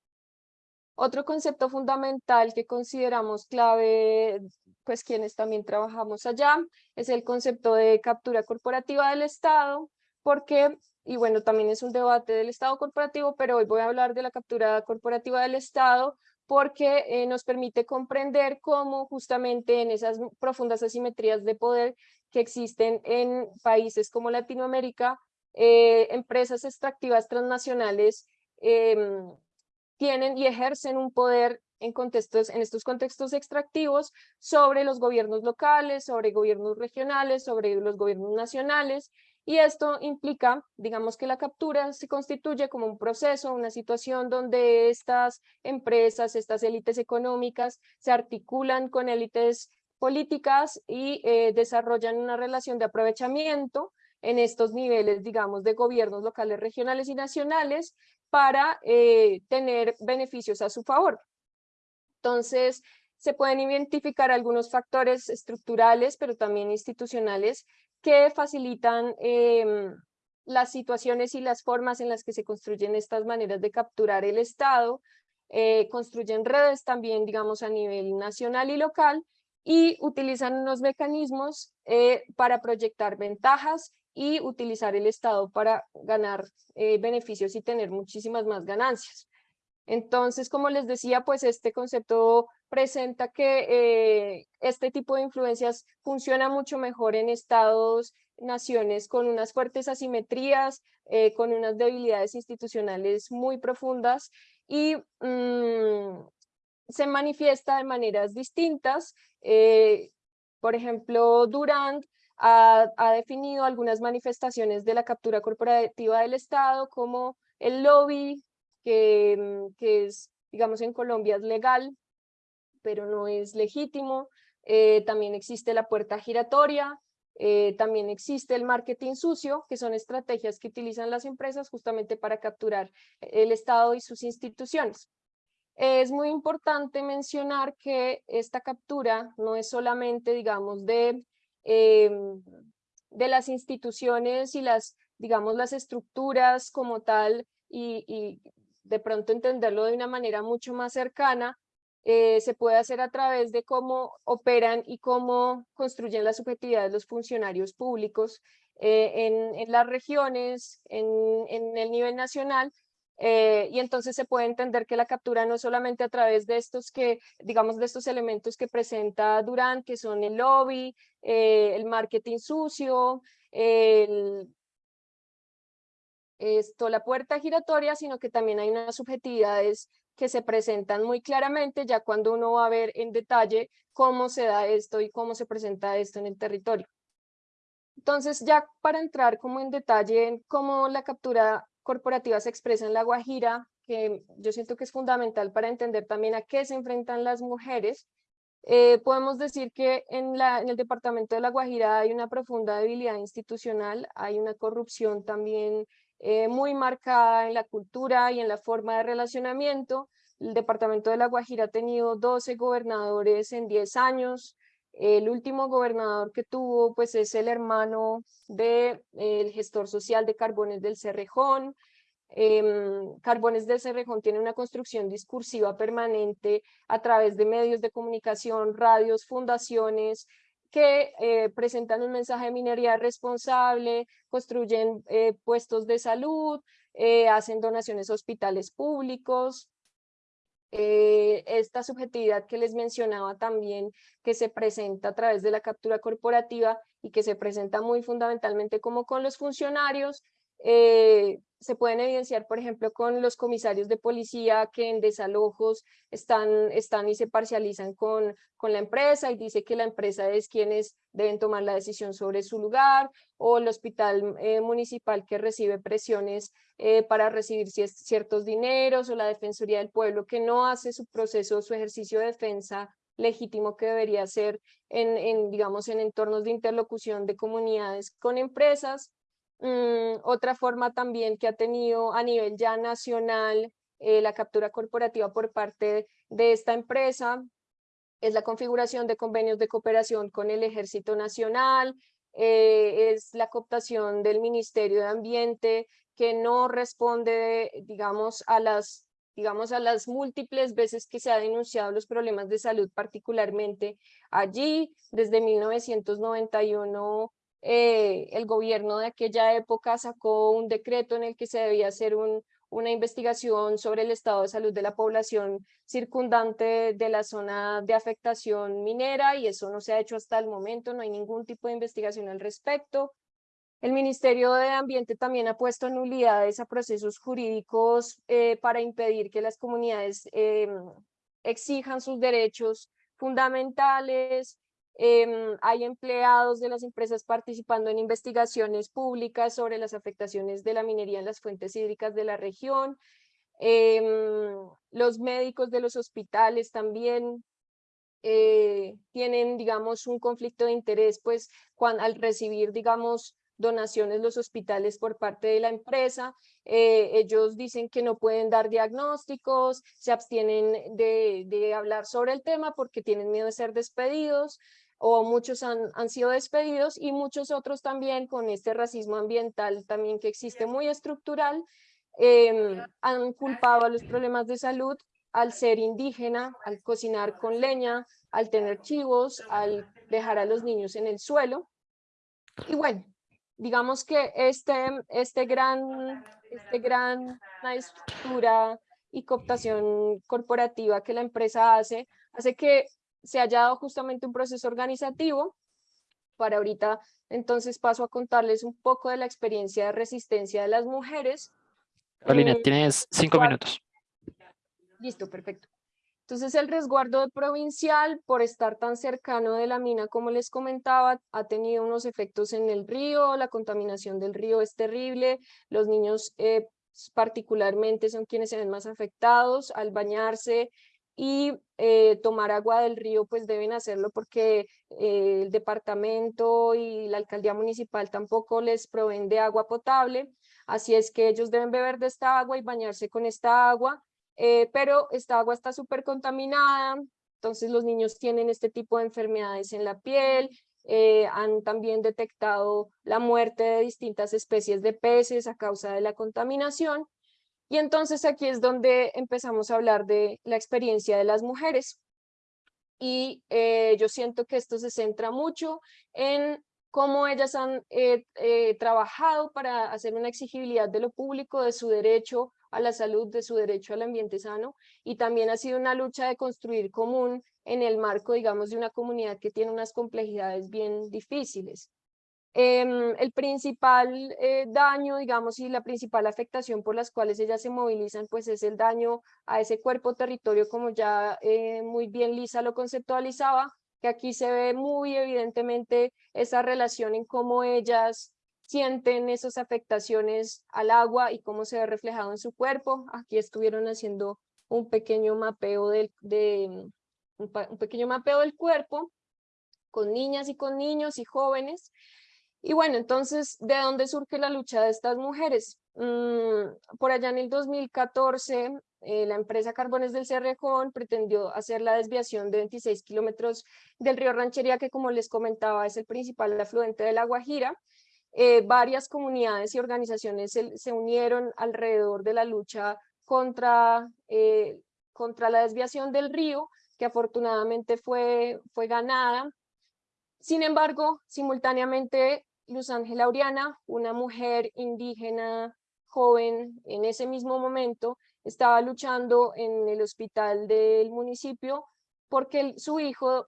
Otro concepto fundamental que consideramos clave, pues quienes también trabajamos allá, es el concepto de captura corporativa del Estado, porque, y bueno, también es un debate del Estado corporativo, pero hoy voy a hablar de la captura corporativa del Estado, porque eh, nos permite comprender cómo justamente en esas profundas asimetrías de poder que existen en países como Latinoamérica, eh, empresas extractivas transnacionales em, tienen y ejercen un poder en, contextos, en estos contextos extractivos sobre los gobiernos locales, sobre gobiernos regionales, sobre los gobiernos nacionales, y esto implica, digamos que la captura se constituye como un proceso, una situación donde estas empresas, estas élites económicas se articulan con élites políticas y eh, desarrollan una relación de aprovechamiento en estos niveles, digamos, de gobiernos locales, regionales y nacionales para eh, tener beneficios a su favor. Entonces, se pueden identificar algunos factores estructurales, pero también institucionales, que facilitan em, las situaciones y las formas en las que se construyen estas maneras de capturar el Estado, eh, construyen redes también, digamos, a nivel nacional y local, y utilizan unos mecanismos eh, para proyectar ventajas y utilizar el Estado para ganar eh, beneficios y tener muchísimas más ganancias. Entonces, como les decía, pues este concepto presenta que eh, este tipo de influencias funciona mucho mejor en estados, naciones con unas fuertes asimetrías, eh, con unas debilidades institucionales muy profundas y mm, se manifiesta de maneras distintas. Por ejemplo, Durant ha, definido algunas manifestaciones de la captura corporativa del Estado como el lobby, que, mm, que es, digamos, en Colombia es legal, pero no es legítimo. Eh, también existe la puerta giratoria, eh, también existe el marketing sucio, que son estrategias que utilizan las empresas justamente para capturar el Estado y sus instituciones. Es muy importante mencionar que esta captura no es solamente, digamos, de, em, de las instituciones y las, digamos, las estructuras como tal y, de pronto entenderlo de una manera mucho más cercana, eh, se puede hacer a través de cómo operan y cómo construyen la subjetividad de los funcionarios públicos eh, en, las regiones, en, el nivel nacional, eh, y entonces se puede entender que la captura no solamente a través de estos que, digamos, de estos elementos que presenta Durán, que son el lobby, el marketing sucio, el, esto, la puerta giratoria, sino que también hay unas subjetividades que se presentan muy claramente ya cuando uno va a ver en detalle cómo se da esto y cómo se presenta esto en el territorio. Entonces, ya para entrar como en detalle en cómo la captura corporativa se expresa en La Guajira, que yo siento que es fundamental para entender también a qué se enfrentan las mujeres, eh, podemos decir que en, la, en el departamento de La Guajira hay una profunda debilidad institucional, hay una corrupción también eh, muy marcada en la cultura y en la forma de relacionamiento. El departamento de La Guajira ha tenido 12 gobernadores en 10 años. El último gobernador que tuvo pues es el hermano del de, gestor social de Carbones del Cerrejón. Em, Carbones del Cerrejón tiene una construcción discursiva permanente a través de medios de comunicación, radios, fundaciones, que eh, presentan un mensaje de minería responsable, construyen eh, puestos de salud, eh, hacen donaciones a hospitales públicos. Esta subjetividad que les mencionaba también, que se presenta a través de la captura corporativa y que se presenta muy fundamentalmente como con los funcionarios, eh, se pueden evidenciar, por ejemplo, con los comisarios de policía que en desalojos están, están y se parcializan con, con la empresa y dice que la empresa es quienes deben tomar la decisión sobre su lugar, o el hospital eh, municipal que recibe presiones eh, para recibir ciertos dineros, o la Defensoría del Pueblo que no hace su proceso, su ejercicio de defensa legítimo que debería ser en, en digamos, en entornos de interlocución de comunidades con empresas, Mm, otra forma también que ha tenido a nivel ya nacional eh, la captura corporativa por parte de esta empresa es la configuración de convenios de cooperación con el Ejército Nacional, eh, es la cooptación del Ministerio de Ambiente que no responde, digamos, a las digamos, a las múltiples veces que se ha denunciado los problemas de salud, particularmente allí, desde 1991 eh, el gobierno de aquella época sacó un decreto en el que se debía hacer un, una investigación sobre el estado de salud de la población circundante de la zona de afectación minera y eso no se ha hecho hasta el momento, no hay ningún tipo de investigación al respecto. El Ministerio de Ambiente también ha puesto nulidades a procesos jurídicos eh, para impedir que las comunidades eh, exijan sus derechos fundamentales, Em, hay empleados de las empresas participando en investigaciones públicas sobre las afectaciones de la minería en las fuentes hídricas de la región. Em, los médicos de los hospitales también eh, tienen, digamos, un conflicto de interés, pues, cuando, al recibir, digamos, donaciones los hospitales por parte de la empresa. Eh, ellos dicen que no pueden dar diagnósticos, se abstienen de, de, hablar sobre el tema porque tienen miedo de ser despedidos o muchos han, han, sido despedidos y muchos otros también con este racismo ambiental también que existe muy estructural, eh, han culpado a los problemas de salud al ser indígena, al cocinar con leña, al tener chivos, al dejar a los niños en el suelo. Y bueno, digamos que este, este gran, este gran estructura y cooptación corporativa que la empresa hace, hace que se haya dado justamente un proceso organizativo. Para ahorita, entonces paso a contarles un poco de la experiencia de resistencia de las mujeres. Carolina, tienes cinco minutos. Listo, perfecto. Entonces el resguardo provincial, por estar tan cercano de la mina como les comentaba, ha tenido unos efectos en el río, la contaminación del río es terrible, los niños eh, particularmente son quienes se ven más afectados al bañarse y eh, tomar agua del río, pues deben hacerlo porque eh, el departamento y la alcaldía municipal tampoco les proveen de agua potable, así es que ellos deben beber de esta agua y bañarse con esta agua, eh, pero esta agua está súper contaminada, entonces los niños tienen este tipo de enfermedades en la piel, han también detectado la muerte de distintas especies de peces a causa de la contaminación, y entonces aquí es donde empezamos a hablar de la experiencia de las mujeres. Y eh, yo siento que esto se centra mucho en cómo ellas han eh, eh, trabajado para hacer una exigibilidad de lo público, de su derecho a la salud, de su derecho al ambiente sano, y también ha sido una lucha de construir común en el marco, digamos, de una comunidad que tiene unas complejidades bien difíciles. Em, el principal eh, daño, digamos, y la principal afectación por las cuales ellas se movilizan, pues es el daño a ese cuerpo territorio, como ya eh, muy bien Lisa lo conceptualizaba, que aquí se ve muy evidentemente esa relación en cómo ellas sienten esas afectaciones al agua y cómo se ve reflejado en su cuerpo. Aquí estuvieron haciendo un pequeño mapeo del, de, un pequeño mapeo del cuerpo con niñas y con niños y jóvenes. Y bueno, entonces, ¿de dónde surge la lucha de estas mujeres? Mm, por allá en el 2014, eh, la empresa Carbones del Cerrejón pretendió hacer la desviación de 26 kilómetros del río Ranchería, que como les comentaba es el principal afluente de la Guajira. Eh, varias comunidades y organizaciones se, unieron alrededor de la lucha contra, eh, contra la desviación del río, que afortunadamente fue, fue ganada. Sin embargo, simultáneamente Luz Ángela Oriana, una mujer indígena joven en ese mismo momento, estaba luchando en el hospital del municipio porque su hijo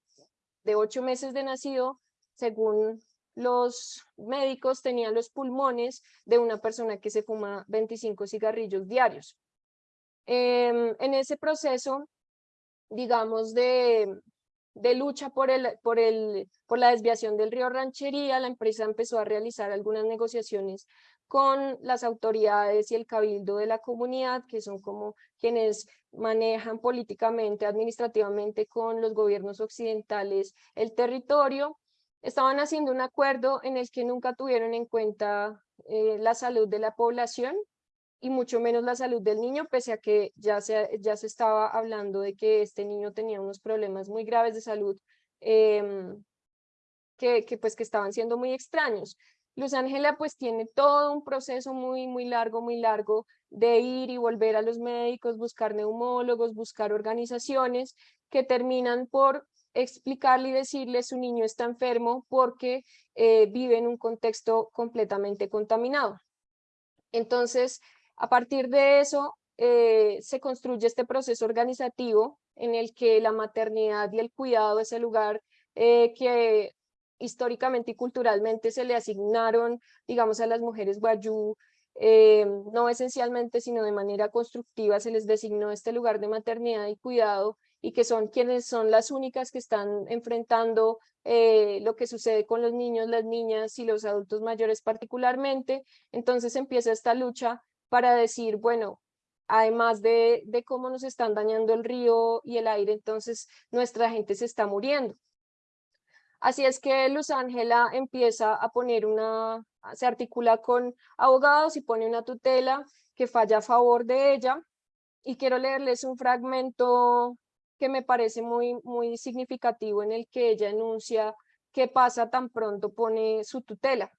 de ocho meses de nacido, según los médicos, tenía los pulmones de una persona que se fuma 25 cigarrillos diarios. Em, en ese proceso, digamos, de, de lucha por, el, por, el, por la desviación del río Ranchería, la empresa empezó a realizar algunas negociaciones con las autoridades y el cabildo de la comunidad, que son como quienes manejan políticamente, administrativamente con los gobiernos occidentales el territorio. Estaban haciendo un acuerdo en el que nunca tuvieron en cuenta eh, la salud de la población, y mucho menos la salud del niño, pese a que ya se, ya se estaba hablando de que este niño tenía unos problemas muy graves de salud em, que, que, pues que estaban siendo muy extraños. Luz Ángela pues tiene todo un proceso muy, muy largo, muy largo de ir y volver a los médicos, buscar neumólogos, buscar organizaciones que terminan por explicarle y decirle su niño está enfermo porque eh, vive en un contexto completamente contaminado. Entonces, a partir de eso, eh, se construye este proceso organizativo en el que la maternidad y el cuidado es el lugar eh, que históricamente y culturalmente se le asignaron, digamos, a las mujeres guayú, eh, no esencialmente, sino de manera constructiva, se les designó este lugar de maternidad y cuidado y que son quienes son las únicas que están enfrentando lo que sucede con los niños, las niñas y los adultos mayores particularmente. Entonces empieza esta lucha para decir, bueno, además de, de cómo nos están dañando el río y el aire, entonces nuestra gente se está muriendo. Así es que Luz Ángela empieza a poner una, se articula con abogados y pone una tutela que falla a favor de ella. Y quiero leerles un fragmento que me parece muy, muy significativo en el que ella enuncia qué pasa tan pronto pone su tutela.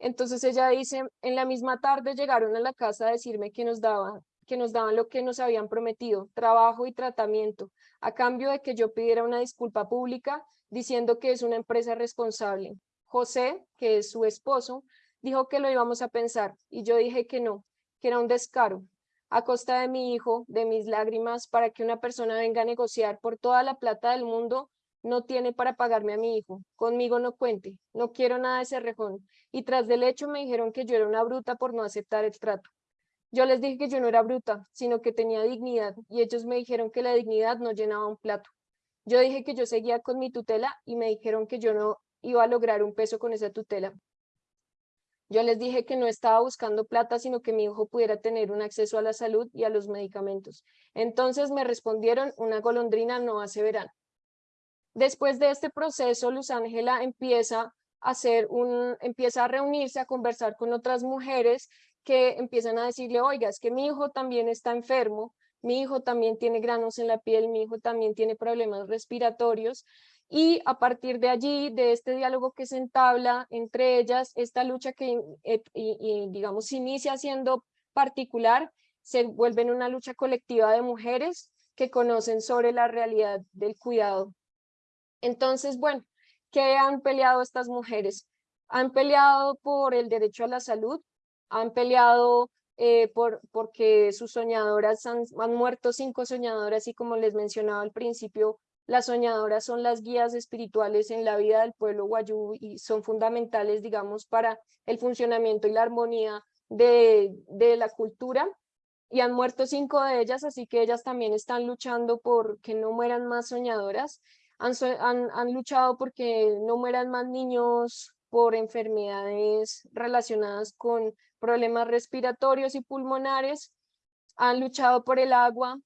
Entonces ella dice, en la misma tarde llegaron a la casa a decirme que nos daban, que nos daban lo que nos habían prometido, trabajo y tratamiento, a cambio de que yo pidiera una disculpa pública diciendo que es una empresa responsable. José, que es su esposo, dijo que lo íbamos a pensar y yo dije que no, que era un descaro. A costa de mi hijo, de mis lágrimas, para que una persona venga a negociar por toda la plata del mundo no tiene para pagarme a mi hijo, conmigo no cuente, no quiero nada de ese rejón. Y tras del hecho me dijeron que yo era una bruta por no aceptar el trato. Yo les dije que yo no era bruta, sino que tenía dignidad y ellos me dijeron que la dignidad no llenaba un plato. Yo dije que yo seguía con mi tutela y me dijeron que yo no iba a lograr un peso con esa tutela. Yo les dije que no estaba buscando plata, sino que mi hijo pudiera tener un acceso a la salud y a los medicamentos. Entonces me respondieron, una golondrina no hace. Después de este proceso, Luz Ángela empieza a hacer un, empieza a reunirse, a conversar con otras mujeres que empiezan a decirle, oiga, es que mi hijo también está enfermo, mi hijo también tiene granos en la piel, mi hijo también tiene problemas respiratorios y a partir de allí, de este diálogo que se entabla entre ellas, esta lucha que, eh, y, digamos, inicia siendo particular, se vuelve en una lucha colectiva de mujeres que conocen sobre la realidad del cuidado. Entonces, bueno, ¿qué han peleado estas mujeres? Han peleado por el derecho a la salud, han peleado eh, por, porque sus soñadoras han, han muerto cinco soñadoras y como les mencionaba al principio, las soñadoras son las guías espirituales en la vida del pueblo guayú y son fundamentales, digamos, para el funcionamiento y la armonía de, la cultura. Y han muerto cinco de ellas, así que ellas también están luchando por que no mueran más soñadoras. Han, han, han luchado porque no mueran más niños por enfermedades relacionadas con problemas respiratorios y pulmonares. Han luchado por el agua,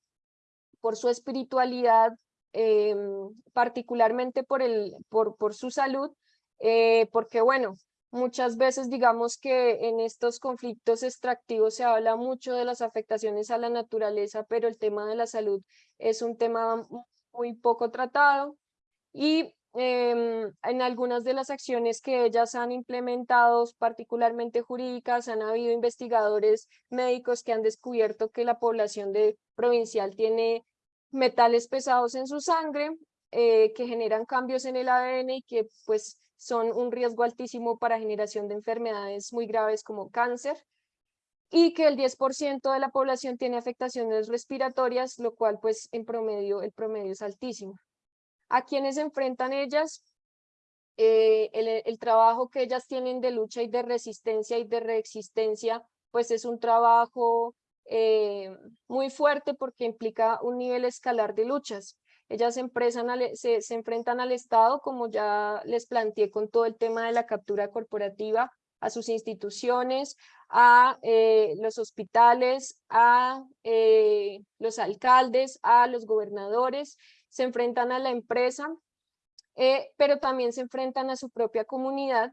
por su espiritualidad, Em, particularmente por, el, por, por su salud, eh, porque bueno, muchas veces digamos que en estos conflictos extractivos se habla mucho de las afectaciones a la naturaleza, pero el tema de la salud es un tema muy poco tratado y em, en algunas de las acciones que ellas han implementado, particularmente jurídicas, han habido investigadores médicos que han descubierto que la población de provincial tiene metales pesados en su sangre eh, que generan cambios en el ADN y que pues son un riesgo altísimo para generación de enfermedades muy graves como cáncer y que el 10% de la población tiene afectaciones respiratorias, lo cual pues en promedio, el promedio es altísimo. ¿A quienes enfrentan ellas? Eh, el, el, trabajo que ellas tienen de lucha y de resistencia y de reexistencia, pues es un trabajo eh, muy fuerte porque implica un nivel escalar de luchas. Ellas se, se, enfrentan al Estado, como ya les planteé con todo el tema de la captura corporativa, a sus instituciones, a eh, los hospitales, a los alcaldes, a los gobernadores, se enfrentan a la empresa, pero también se enfrentan a su propia comunidad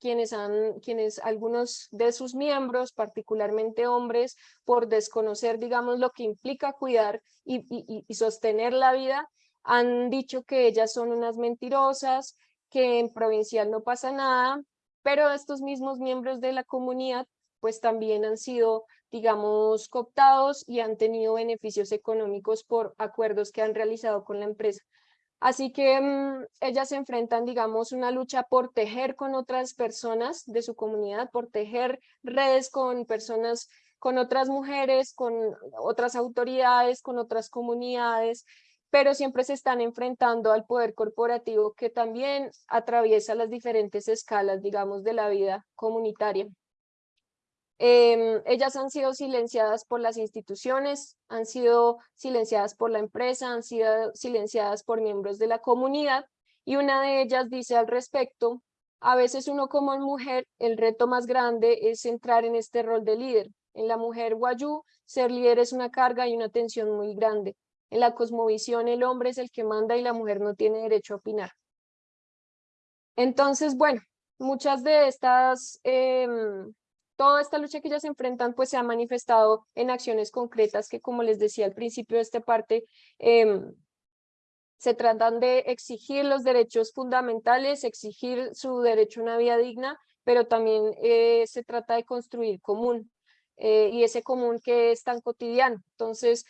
quienes, han, quienes algunos de sus miembros, particularmente hombres, por desconocer, digamos, lo que implica cuidar y, y, sostener la vida, han dicho que ellas son unas mentirosas, que en provincial no pasa nada, pero estos mismos miembros de la comunidad pues también han sido, digamos, cooptados y han tenido beneficios económicos por acuerdos que han realizado con la empresa. Así que mm, ellas se enfrentan, digamos, una lucha por tejer con otras personas de su comunidad, por tejer redes con personas, con otras mujeres, con otras autoridades, con otras comunidades, pero siempre se están enfrentando al poder corporativo que también atraviesa las diferentes escalas, digamos, de la vida comunitaria. Em, ellas han sido silenciadas por las instituciones, han sido silenciadas por la empresa, han sido silenciadas por miembros de la comunidad y una de ellas dice al respecto, a veces uno como mujer, el reto más grande es entrar en este rol de líder. En la mujer guayú, ser líder es una carga y una tensión muy grande. En la cosmovisión, el hombre es el que manda y la mujer no tiene derecho a opinar. Entonces, bueno, muchas de estas em, toda esta lucha que ellas enfrentan pues se ha manifestado en acciones concretas que como les decía al principio de esta parte em, se tratan de exigir los derechos fundamentales, exigir su derecho a una vida digna, pero también eh, se trata de construir común eh, y ese común que es tan cotidiano. Entonces,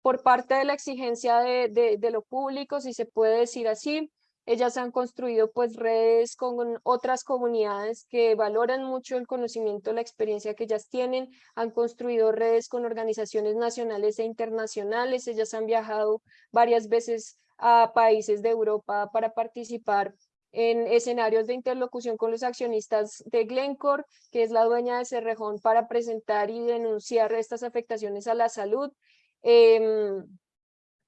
por parte de la exigencia de, de, de lo público, si se puede decir así, ellas han construido pues redes con otras comunidades que valoran mucho el conocimiento, la experiencia que ellas tienen, han construido redes con organizaciones nacionales e internacionales, ellas han viajado varias veces a países de Europa para participar en escenarios de interlocución con los accionistas de Glencore, que es la dueña de Cerrejón, para presentar y denunciar estas afectaciones a la salud. Em,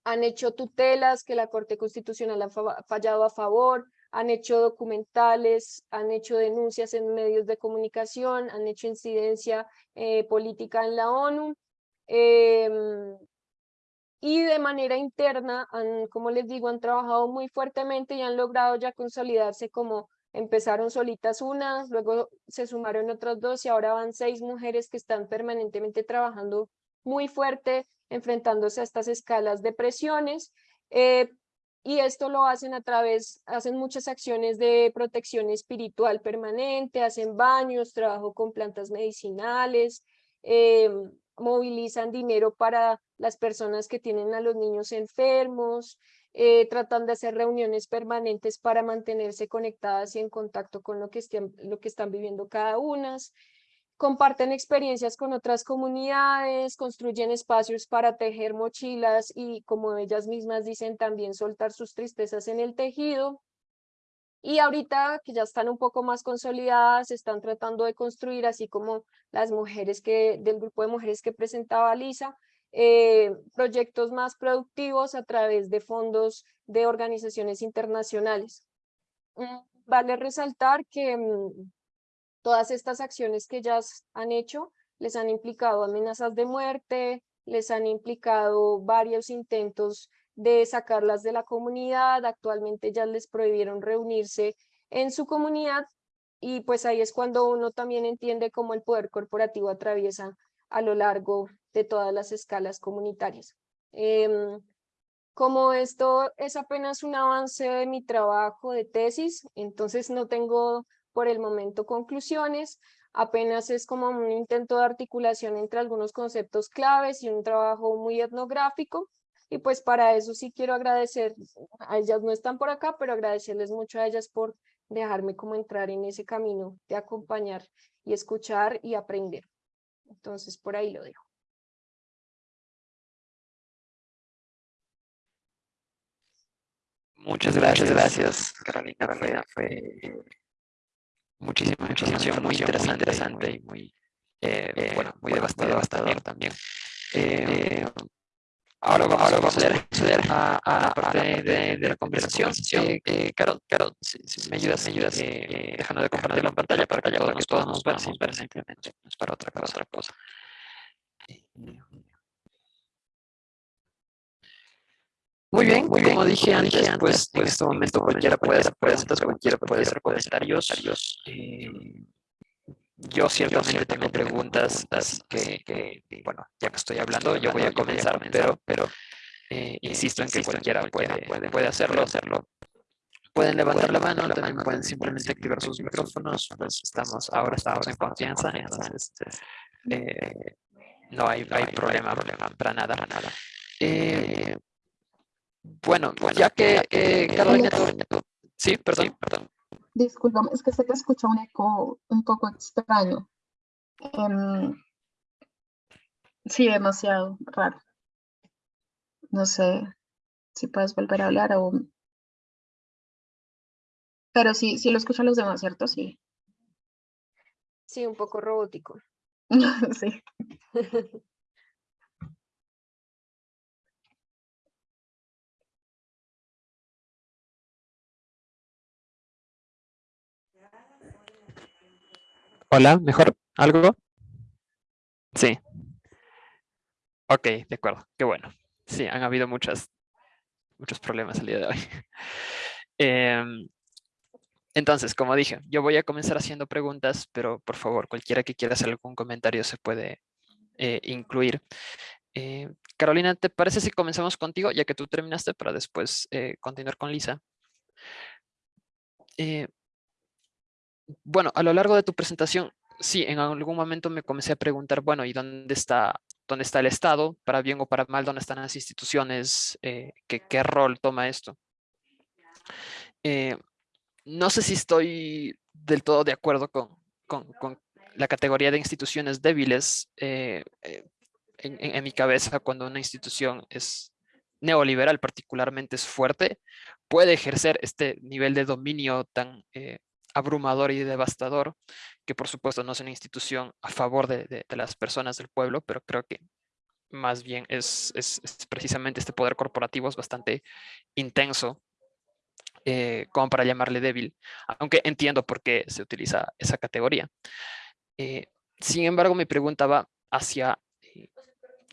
han hecho tutelas que la Corte Constitucional ha fallado a favor, han hecho documentales, han hecho denuncias en medios de comunicación, han hecho incidencia eh, política en la ONU. Em, y de manera interna, han, como les digo, han trabajado muy fuertemente y han logrado ya consolidarse como empezaron solitas una, luego se sumaron otras dos y ahora van seis mujeres que están permanentemente trabajando muy fuerte, enfrentándose a estas escalas de presiones. Eh, y esto lo hacen a través, hacen muchas acciones de protección espiritual permanente, hacen baños, trabajo con plantas medicinales, eh, movilizan dinero para las personas que tienen a los niños enfermos, eh, tratan de hacer reuniones permanentes para mantenerse conectadas y en contacto con lo que, estén, lo que están viviendo cada una comparten experiencias con otras comunidades, construyen espacios para tejer mochilas y como ellas mismas dicen también soltar sus tristezas en el tejido. Y ahorita que ya están un poco más consolidadas, están tratando de construir, así como las mujeres que, del grupo de mujeres que presentaba Lisa, eh, proyectos más productivos a través de fondos de organizaciones internacionales. Mm, vale resaltar que mm, todas estas acciones que ellas han hecho les han implicado amenazas de muerte, les han implicado varios intentos de sacarlas de la comunidad, actualmente ya les prohibieron reunirse en su comunidad y pues ahí es cuando uno también entiende cómo el poder corporativo atraviesa a lo largo de todas las escalas comunitarias. Em, como esto es apenas un avance de mi trabajo de tesis, entonces no tengo por el momento conclusiones, apenas es como un intento de articulación entre algunos conceptos claves y un trabajo muy etnográfico, y pues para eso sí quiero agradecer, a ellas no están por acá, pero agradecerles mucho a ellas por dejarme como entrar en ese camino de acompañar y escuchar y aprender. Entonces por ahí lo dejo. Muchas gracias, gracias Carolina. Fue, muchísima información, muy interesante, y muy, eh, eh, bueno, muy devastador, también. Eh, ahora vamos, ahora vamos a acceder a, a, la parte de, de, la conversación. Eh, Carol, Carol si, si, me ayudas, me ayudas dejando de compartir la pantalla para que todos, todos nos ver simplemente, no es para otra cosa. Otra cosa. Muy bien, muy bien, como dije antes, pues, en este momento cualquiera puede hacer preguntas, cualquiera puede hacer comentarios. Eh, yo ciertamente tengo preguntas, así que, que, bueno, ya que estoy hablando, yo voy a comenzar, pero, pero eh, insisto en que cualquiera puede, puede, puede hacerlo, hacerlo. Pueden levantar la mano, también pueden simplemente activar sus micrófonos, pues estamos, ahora estamos en confianza, entonces eh, no hay, no hay problema, problema para nada, para nada. Eh, bueno, ya que, que Carolina, sí, perdón, perdón. Disculpa, es que se te escucha un eco un poco extraño. Um, sí, demasiado raro. No sé si puedes volver a hablar o... Pero sí, sí lo escuchan los demás, ¿cierto? Sí. Sí, un poco robótico. sí. Hola, ¿mejor? ¿Algo? Sí. Ok, de acuerdo, qué bueno. Sí, han habido muchas, muchos problemas el día de hoy. Em, entonces, como dije, yo voy a comenzar haciendo preguntas, pero por favor, cualquiera que quiera hacer algún comentario se puede eh, incluir. Eh, Carolina, ¿te parece si comenzamos contigo, ya que tú terminaste, para después eh, continuar con Lisa? Bueno, a lo largo de tu presentación, sí, en algún momento me comencé a preguntar, bueno, ¿y dónde está, dónde está el Estado? Para bien o para mal, ¿dónde están las instituciones? Eh, ¿qué, rol toma esto? Eh, no sé si estoy del todo de acuerdo con, la categoría de instituciones débiles. Eh, en, mi cabeza, cuando una institución es neoliberal particularmente es fuerte, puede ejercer este nivel de dominio tan eh, abrumador y devastador, que por supuesto no es una institución a favor de, las personas del pueblo, pero creo que más bien es, precisamente este poder corporativo es bastante intenso eh, como para llamarle débil, aunque entiendo por qué se utiliza esa categoría. Eh, sin embargo, mi pregunta va hacia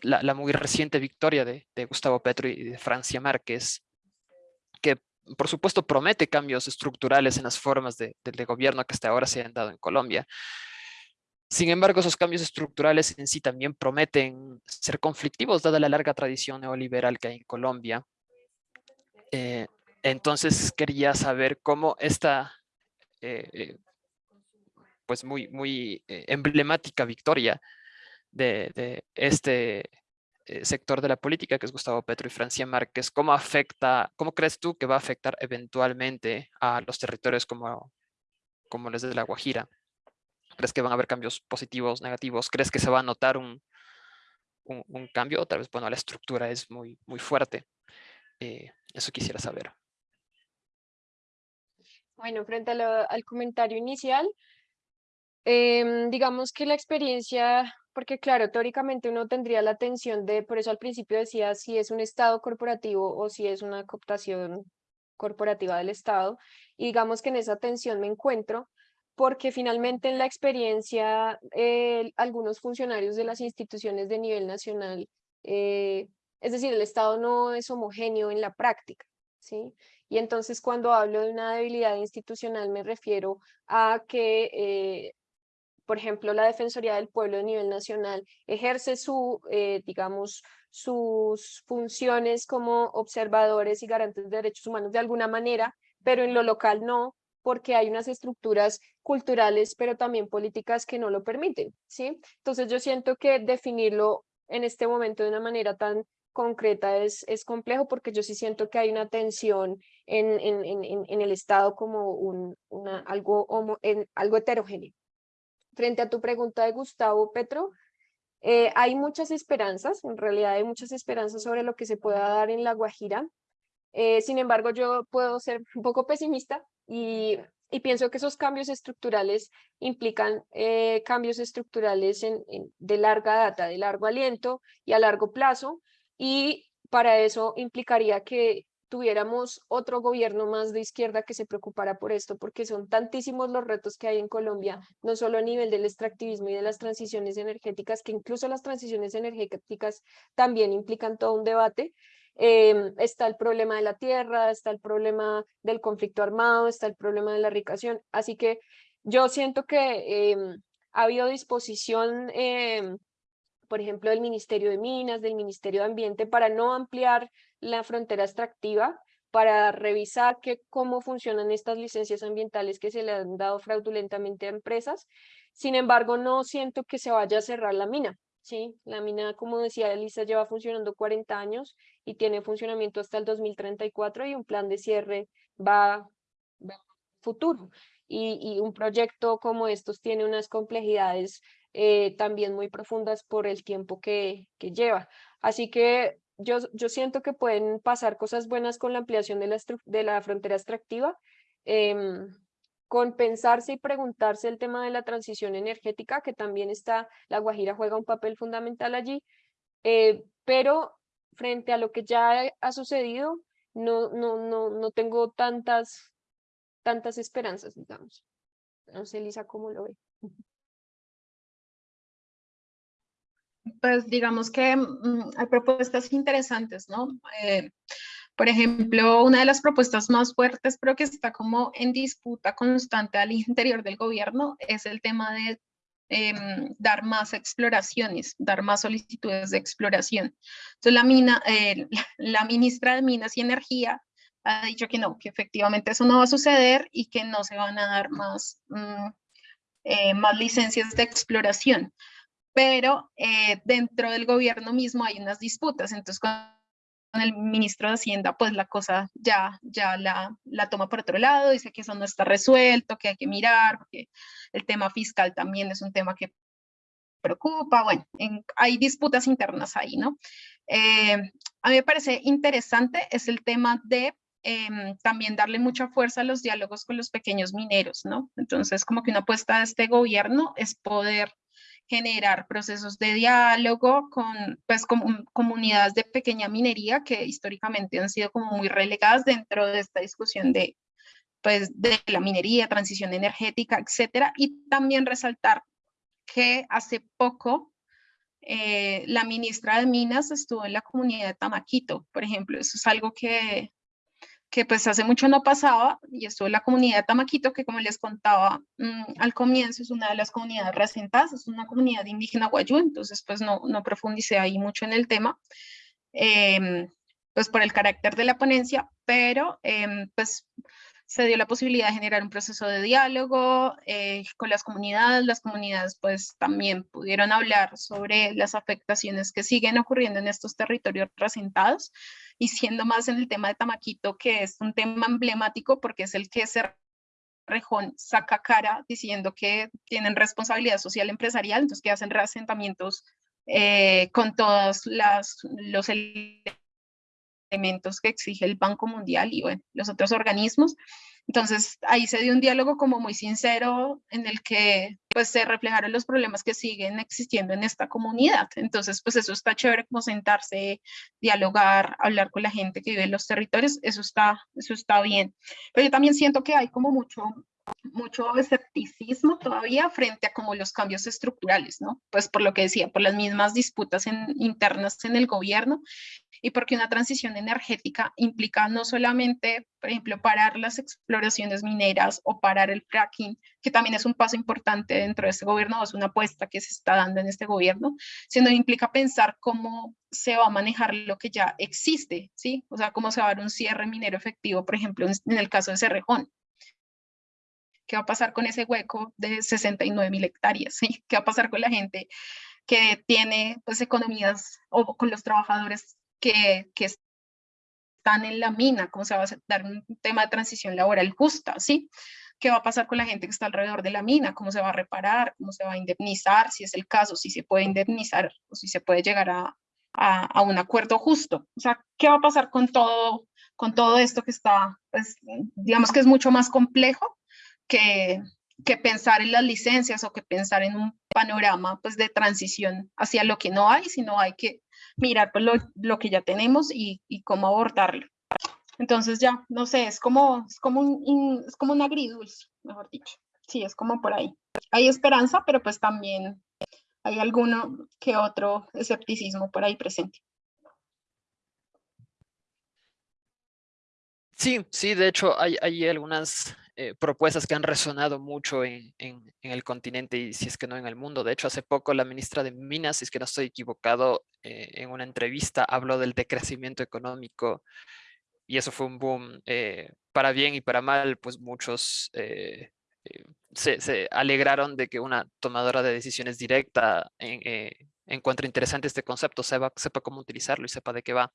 la, muy reciente victoria de, Gustavo Petro y de Francia Márquez, que por supuesto promete cambios estructurales en las formas de, gobierno que hasta ahora se han dado en Colombia. Sin embargo, esos cambios estructurales en sí también prometen ser conflictivos, dada la larga tradición neoliberal que hay en Colombia. Eh, entonces, quería saber cómo esta eh, eh, pues muy, muy emblemática victoria de, este eh, sector de la política, que es Gustavo Petro y Francia Márquez, ¿cómo afecta, cómo crees tú que va a afectar eventualmente a los territorios como, como los de La Guajira? ¿Crees que van a haber cambios positivos, negativos? ¿Crees que se va a notar un, un, cambio? Otra vez, bueno, la estructura es muy, muy fuerte. Eh, eso quisiera saber. Bueno, frente al comentario inicial, em, digamos que la experiencia porque claro, teóricamente uno tendría la atención de, por eso al principio decía si es un Estado corporativo o si es una cooptación corporativa del Estado, y digamos que en esa tensión me encuentro, porque finalmente en la experiencia algunos funcionarios de las instituciones de nivel nacional, eh, es decir, el Estado no es homogéneo en la práctica, ¿sí? Y entonces cuando hablo de una debilidad institucional me refiero a que eh, por ejemplo, la Defensoría del Pueblo a nivel nacional ejerce su, eh, digamos, sus funciones como observadores y garantes de derechos humanos de alguna manera, pero en lo local no, porque hay unas estructuras culturales, pero también políticas que no lo permiten, ¿sí? Entonces yo siento que definirlo en este momento de una manera tan concreta es, es complejo porque yo sí siento que hay una tensión en, en, en, en el Estado como un, una, algo, homo, en, algo heterogéneo frente a tu pregunta de Gustavo Petro, eh, hay muchas esperanzas, en realidad hay muchas esperanzas sobre lo que se pueda dar en La Guajira. Eh, sin embargo, yo puedo ser un poco pesimista y, pienso que esos cambios estructurales implican eh, cambios estructurales en, de larga data, de largo aliento y a largo plazo. Y para eso implicaría que tuviéramos otro gobierno más de izquierda que se preocupara por esto, porque son tantísimos los retos que hay en Colombia, no solo a nivel del extractivismo y de las transiciones energéticas, que incluso las transiciones energéticas también implican todo un debate. Em, está el problema de la tierra, está el problema del conflicto armado, está el problema de la ricación. Así que yo siento que em, ha habido disposición em, por ejemplo, del Ministerio de Minas, del Ministerio de Ambiente, para no ampliar la frontera extractiva, para revisar que, cómo funcionan estas licencias ambientales que se le han dado fraudulentamente a empresas. Sin embargo, no siento que se vaya a cerrar la mina. ¿sí? La mina, como decía Elisa, lleva funcionando 40 años y tiene funcionamiento hasta el 2034 y un plan de cierre va, va futuro. Y, y, un proyecto como estos tiene unas complejidades eh, también muy profundas por el tiempo que, que lleva. Así que yo, yo siento que pueden pasar cosas buenas con la ampliación de la, de la frontera extractiva, eh, con pensarse y preguntarse el tema de la transición energética, que también está, La Guajira juega un papel fundamental allí, eh, pero frente a lo que ya ha sucedido, no, no, no, no tengo tantas, tantas esperanzas, digamos. No sé, Lisa, cómo lo ve. Pues digamos que mm, hay propuestas interesantes, ¿no? Eh, por ejemplo, una de las propuestas más fuertes, pero que está como en disputa constante al interior del gobierno, es el tema de em, dar más exploraciones, dar más solicitudes de exploración. Entonces, la, mina, eh, la ministra de Minas y Energía ha dicho que no, que efectivamente eso no va a suceder y que no se van a dar más, mm, eh, más licencias de exploración pero eh, dentro del gobierno mismo hay unas disputas, entonces con el ministro de Hacienda, pues la cosa ya, ya la, la toma por otro lado, dice que eso no está resuelto, que hay que mirar, porque el tema fiscal también es un tema que preocupa, bueno, hay disputas internas ahí, ¿no? Eh, a mí me parece interesante es el tema de em, también darle mucha fuerza a los diálogos con los pequeños mineros, ¿no? Entonces, como que una apuesta de este gobierno es poder generar procesos de diálogo con, pues, con comunidades de pequeña minería que históricamente han sido como muy relegadas dentro de esta discusión de, pues, de la minería, transición energética, etcétera, y también resaltar que hace poco eh, la ministra de Minas estuvo en la comunidad de Tamaquito, por ejemplo, eso es algo que, que pues hace mucho no pasaba y estuvo en la comunidad de Tamaquito, que como les contaba mm, al comienzo es una de las comunidades recientes, es una comunidad indígena guayú, entonces pues no, no profundicé ahí mucho en el tema, em, pues por el carácter de la ponencia, pero em, pues se dio la posibilidad de generar un proceso de diálogo eh, con las comunidades. Las comunidades pues también pudieron hablar sobre las afectaciones que siguen ocurriendo en estos territorios resentados y siendo más en el tema de Tamaquito, que es un tema emblemático porque es el que se Rejón saca cara diciendo que tienen responsabilidad social empresarial, entonces que hacen reasentamientos eh, con todos los elementos que exige el Banco Mundial y bueno, los otros organismos. Entonces ahí se dio un diálogo como muy sincero en el que pues se reflejaron los problemas que siguen existiendo en esta comunidad. Entonces pues eso está chévere como sentarse, dialogar, hablar con la gente que vive en los territorios, eso está, eso está bien. Pero yo también siento que hay como mucho mucho escepticismo todavía frente a como los cambios estructurales, ¿no? Pues por lo que decía, por las mismas disputas internas en el gobierno y porque una transición energética implica no solamente, por ejemplo, parar las exploraciones mineras o parar el fracking, que también es un paso importante dentro de este gobierno, es una apuesta que se está dando en este gobierno, sino implica pensar cómo se va a manejar lo que ya existe, ¿sí? O sea, cómo se va a dar un cierre minero efectivo, por ejemplo, en el caso de Cerrejón, ¿Qué va a pasar con ese hueco de 69 mil hectáreas? ¿sí? ¿Qué va a pasar con la gente que tiene pues, economías o con los trabajadores que, están en la mina? ¿Cómo se va a dar un tema de transición laboral justa? ¿sí? ¿Qué va a pasar con la gente que está alrededor de la mina? ¿Cómo se va a reparar? ¿Cómo se va a indemnizar? Si es el caso, si se puede indemnizar o si se puede llegar a un acuerdo justo. O sea, ¿qué va a pasar con todo, con todo esto que está, pues, digamos que es mucho más complejo que, que pensar en las licencias o que pensar en un panorama pues, de transición hacia lo que no hay, sino hay que mirar pues, lo, lo, que ya tenemos y, y, cómo abordarlo. Entonces ya, no sé, es como, es como, un, es como un agridulce, mejor dicho. Sí, es como por ahí. Hay esperanza, pero pues también hay alguno que otro escepticismo por ahí presente. Sí, sí, de hecho hay, hay algunas eh, propuestas que han resonado mucho en, en, el continente y si es que no en el mundo. De hecho, hace poco la ministra de Minas, si es que no estoy equivocado, eh, en una entrevista habló del decrecimiento económico y eso fue un boom eh, para bien y para mal, pues muchos se, se, alegraron de que una tomadora de decisiones directa en, encuentre interesante este concepto, sepa, sepa cómo utilizarlo y sepa de qué va.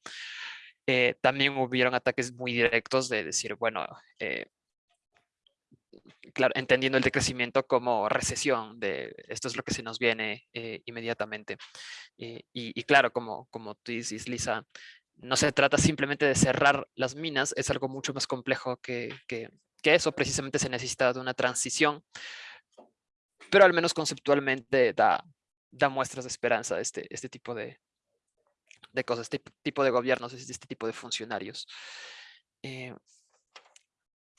también hubieron ataques muy directos de decir, bueno, claro, entendiendo el decrecimiento como recesión, de esto es lo que se nos viene eh, inmediatamente. Eh, y, claro, como, como tú dices, Lisa, no se trata simplemente de cerrar las minas, es algo mucho más complejo que, que, eso, precisamente se necesita de una transición, pero al menos conceptualmente da, da muestras de esperanza este, este tipo de, de cosas, este tipo de gobiernos, este tipo de funcionarios. Eh,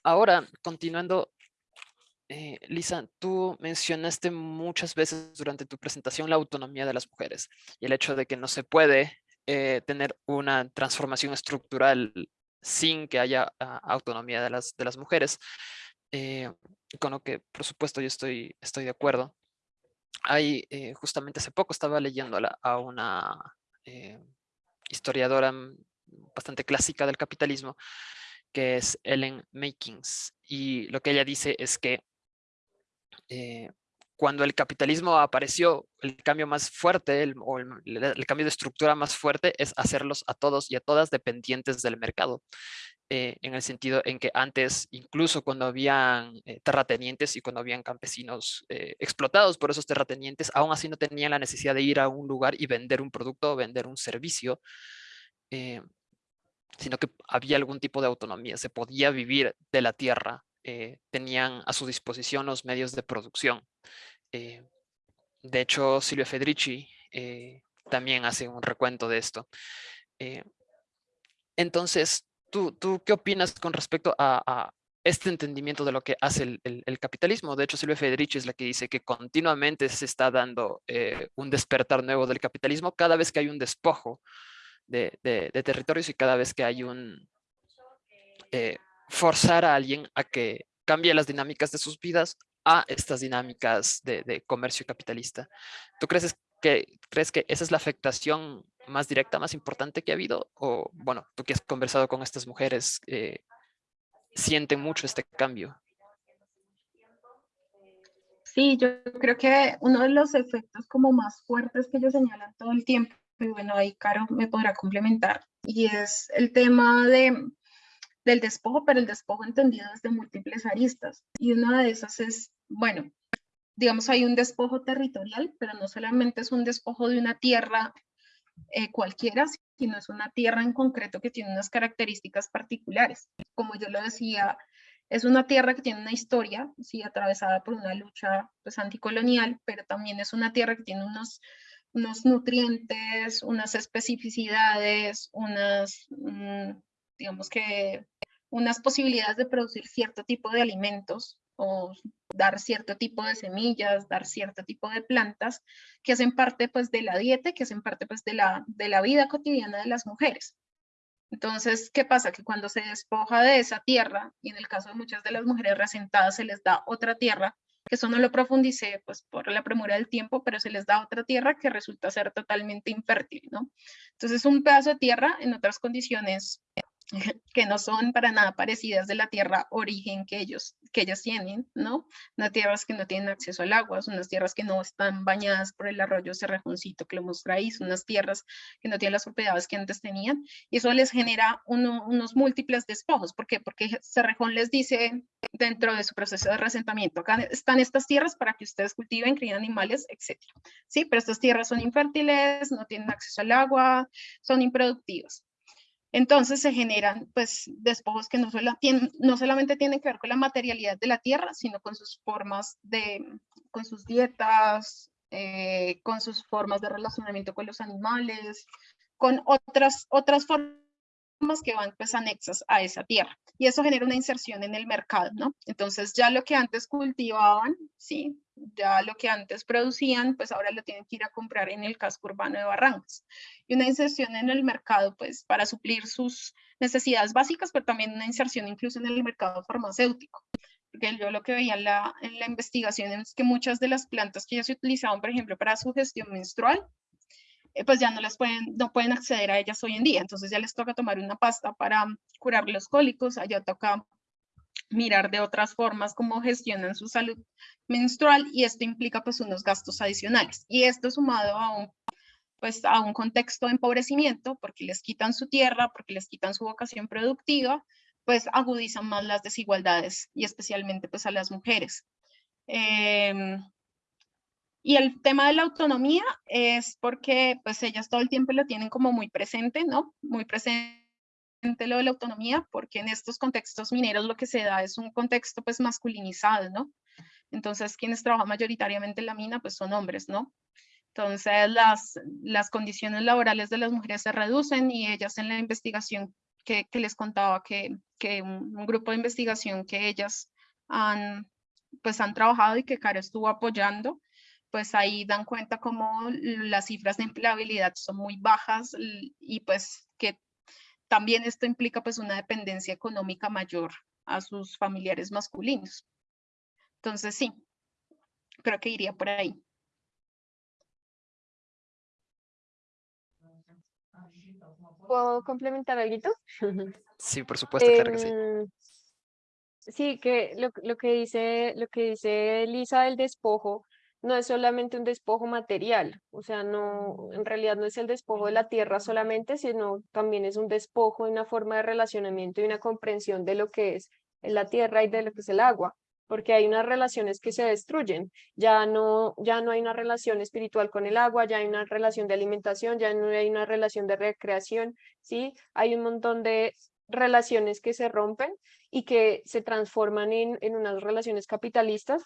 ahora, continuando eh, Lisa, tú mencionaste muchas veces durante tu presentación la autonomía de las mujeres y el hecho de que no se puede eh, tener una transformación estructural sin que haya ah, autonomía de las, de las mujeres, eh, con lo que por supuesto yo estoy, estoy de acuerdo. Hay, justamente hace poco estaba leyendo a, una historiadora mm, bastante clásica del capitalismo, que es Ellen Makings, y lo que ella dice es que eh, cuando el capitalismo apareció, el cambio más fuerte, el, o el, cambio de estructura más fuerte es hacerlos a todos y a todas dependientes del mercado. eh, en el sentido en que antes, incluso cuando habían eh, terratenientes y cuando habían campesinos eh, explotados por esos terratenientes, aún así no tenían la necesidad de ir a un lugar y vender un producto o vender un servicio, sino que había algún tipo de autonomía, se podía vivir de la tierra, tenían a su disposición los medios de producción. de hecho, Silvia Federici también hace un recuento de esto. entonces, ¿tú, ¿tú qué opinas con respecto a, este entendimiento de lo que hace el, capitalismo? De hecho, Silvia Federici es la que dice que continuamente se está dando eh, un despertar nuevo del capitalismo cada vez que hay un despojo de, territorios y cada vez que hay un eh, forzar a alguien a que cambie las dinámicas de sus vidas a estas dinámicas de, comercio capitalista. ¿Tú crees que, crees que esa es la afectación más directa, más importante que ha habido? O, bueno, tú que has conversado con estas mujeres, eh, ¿sienten mucho este cambio? Sí, yo creo que uno de los efectos como más fuertes que ellos señalan todo el tiempo, y bueno, ahí Caro me podrá complementar, y es el tema de, del despojo, pero el despojo entendido desde múltiples aristas. Y una de esas es, bueno, digamos, hay un despojo territorial, pero no solamente es un despojo de una tierra eh, cualquiera, sino es una tierra en concreto que tiene unas características particulares. Como yo lo decía, es una tierra que tiene una historia, sí, atravesada por una lucha pues, anticolonial, pero también es una tierra que tiene unos, unos nutrientes, unas especificidades, unas, mm, digamos que, unas posibilidades de producir cierto tipo de alimentos o dar cierto tipo de semillas, dar cierto tipo de plantas que hacen parte pues de la dieta, que hacen parte pues de la, de la vida cotidiana de las mujeres. Entonces, ¿qué pasa? Que cuando se despoja de esa tierra, y en el caso de muchas de las mujeres resentadas se les da otra tierra, que eso no lo profundicé pues por la premura del tiempo, pero se les da otra tierra que resulta ser totalmente infértil, ¿no? Entonces, un pedazo de tierra en otras condiciones que no son para nada parecidas de la tierra origen que ellos, que ellos tienen, ¿no? Unas tierras que no tienen acceso al agua, unas tierras que no están bañadas por el arroyo Cerrejoncito que lo mostráis, unas tierras que no tienen las propiedades que antes tenían, y eso les genera unos múltiples despojos. ¿Por qué? Porque Cerrejón les dice dentro de su proceso de resentamiento, acá están estas tierras para que ustedes cultiven, críen animales, etc. Sí, pero estas tierras son infértiles, no tienen acceso al agua, son improductivas. Entonces se generan pues despojos que no, no solamente tienen que ver con la materialidad de la tierra, sino con sus formas de, con sus dietas, eh, con sus formas de relacionamiento con los animales, con otras, otras formas que van pues anexas a esa tierra y eso genera una inserción en el mercado, ¿no? Entonces ya lo que antes cultivaban, sí, ya lo que antes producían, pues ahora lo tienen que ir a comprar en el casco urbano de Barrancas. Y una inserción en el mercado, pues para suplir sus necesidades básicas, pero también una inserción incluso en el mercado farmacéutico. Porque yo lo que veía en la, en la investigación es que muchas de las plantas que ya se utilizaban, por ejemplo, para su gestión menstrual, pues ya no las pueden, no pueden acceder a ellas hoy en día. Entonces ya les toca tomar una pasta para curar los cólicos, allá toca mirar de otras formas cómo gestionan su salud menstrual y esto implica pues unos gastos adicionales. Y esto sumado a un, pues, a un contexto de empobrecimiento porque les quitan su tierra, porque les quitan su vocación productiva, pues agudizan más las desigualdades y especialmente pues a las mujeres. Eh, y el tema de la autonomía es porque pues ellas todo el tiempo lo tienen como muy presente, ¿no? Muy presente lo de la autonomía, porque en estos contextos mineros lo que se da es un contexto pues masculinizado, ¿no? Entonces quienes trabajan mayoritariamente en la mina pues son hombres, ¿no? Entonces las, las condiciones laborales de las mujeres se reducen y ellas en la investigación que, que les contaba que, que un, un, grupo de investigación que ellas han pues han trabajado y que Caro estuvo apoyando, pues ahí dan cuenta como las cifras de empleabilidad son muy bajas y pues que también esto implica pues una dependencia económica mayor a sus familiares masculinos. Entonces sí, creo que iría por ahí. ¿Puedo complementar algo? Sí, por supuesto, claro que sí. Em, sí, que lo, lo, que dice, lo que dice Lisa del despojo no es solamente un despojo material, o sea, no, en realidad no es el despojo de la tierra solamente, sino también es un despojo de una forma de relacionamiento y una comprensión de lo que es la tierra y de lo que es el agua, porque hay unas relaciones que se destruyen, ya no, ya no hay una relación espiritual con el agua, ya hay una relación de alimentación, ya no hay una relación de recreación, ¿sí? Hay un montón de relaciones que se rompen y que se transforman en, en unas relaciones capitalistas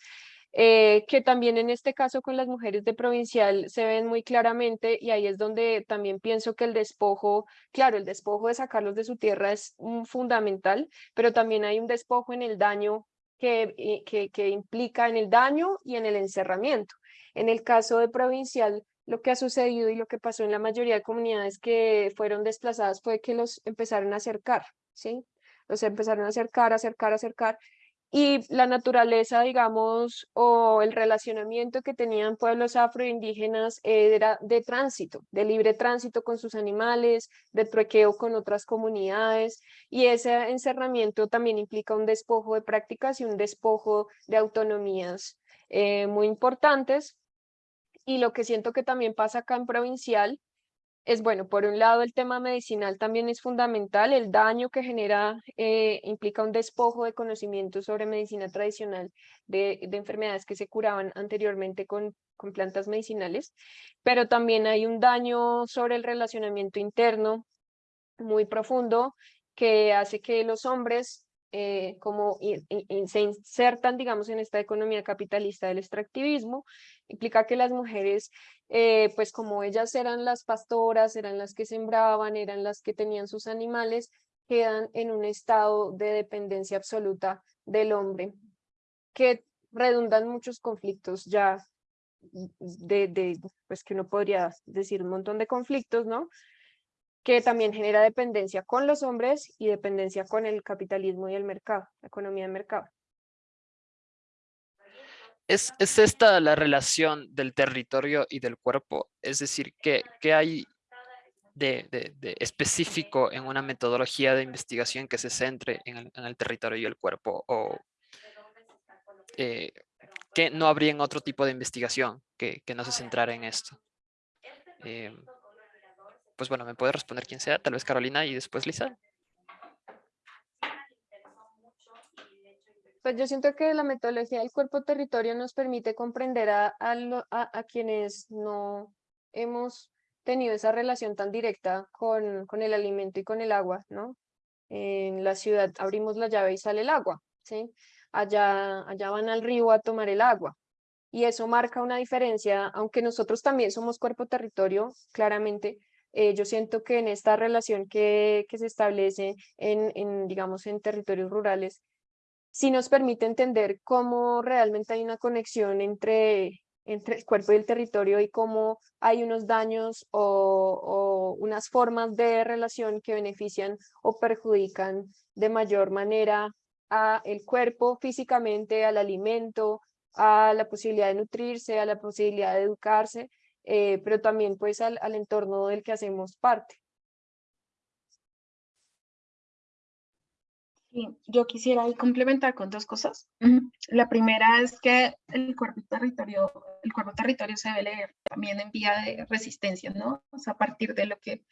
eh, que también en este caso con las mujeres de provincial se ven muy claramente y ahí es donde también pienso que el despojo, claro, el despojo de sacarlos de su tierra es un fundamental, pero también hay un despojo en el daño que, que, que implica en el daño y en el encerramiento. En el caso de provincial, lo que ha sucedido y lo que pasó en la mayoría de comunidades que fueron desplazadas fue que los empezaron a acercar, ¿sí? Los empezaron a acercar, acercar, acercar, y la naturaleza, digamos, o el relacionamiento que tenían pueblos afroindígenas era de tránsito, de libre tránsito con sus animales, de truequeo con otras comunidades, y ese encerramiento también implica un despojo de prácticas y un despojo de autonomías eh, muy importantes. Y lo que siento que también pasa acá en provincial es bueno, por un lado el tema medicinal también es fundamental, el daño que genera eh, implica un despojo de conocimientos sobre medicina tradicional de, enfermedades que se curaban anteriormente con, con plantas medicinales, pero también hay un daño sobre el relacionamiento interno muy profundo que hace que los hombres eh, como se insertan, digamos, en esta economía capitalista del extractivismo, implica que las mujeres eh, pues como ellas eran las pastoras, eran las que sembraban, eran las que tenían sus animales, quedan en un estado de dependencia absoluta del hombre, que redundan muchos conflictos ya de, de, pues que uno podría decir un montón de conflictos, ¿no? Que también genera dependencia con los hombres y dependencia con el capitalismo y el mercado, la economía de mercado. ¿Es, esta la relación del territorio y del cuerpo? Es decir, ¿qué, hay de, específico en una metodología de investigación que se centre en el, territorio y el cuerpo? ¿O eh, que no habría en otro tipo de investigación que, no se centrara en esto? Eh, pues bueno, me puede responder quien sea, tal vez Carolina y después Lisa. Pues yo siento que la metodología del cuerpo territorio nos permite comprender a, a, quienes no hemos tenido esa relación tan directa con, con, el alimento y con el agua, ¿no? En la ciudad abrimos la llave y sale el agua, ¿sí? Allá, allá van al río a tomar el agua. Y eso marca una diferencia, aunque nosotros también somos cuerpo territorio, claramente, eh, yo siento que en esta relación que, que se establece en, en, digamos, en territorios rurales, sí nos permite entender cómo realmente hay una conexión entre, entre el cuerpo y el territorio y cómo hay unos daños o, unas formas de relación que benefician o perjudican de mayor manera a el cuerpo físicamente, al alimento, a la posibilidad de nutrirse, a la posibilidad de educarse, eh, pero también pues al, al entorno del que hacemos parte. yo quisiera complementar con dos cosas. La primera es que el cuerpo territorio, el cuerpo territorio se debe leer también en vía de resistencia, ¿no? O sea, a partir de lo que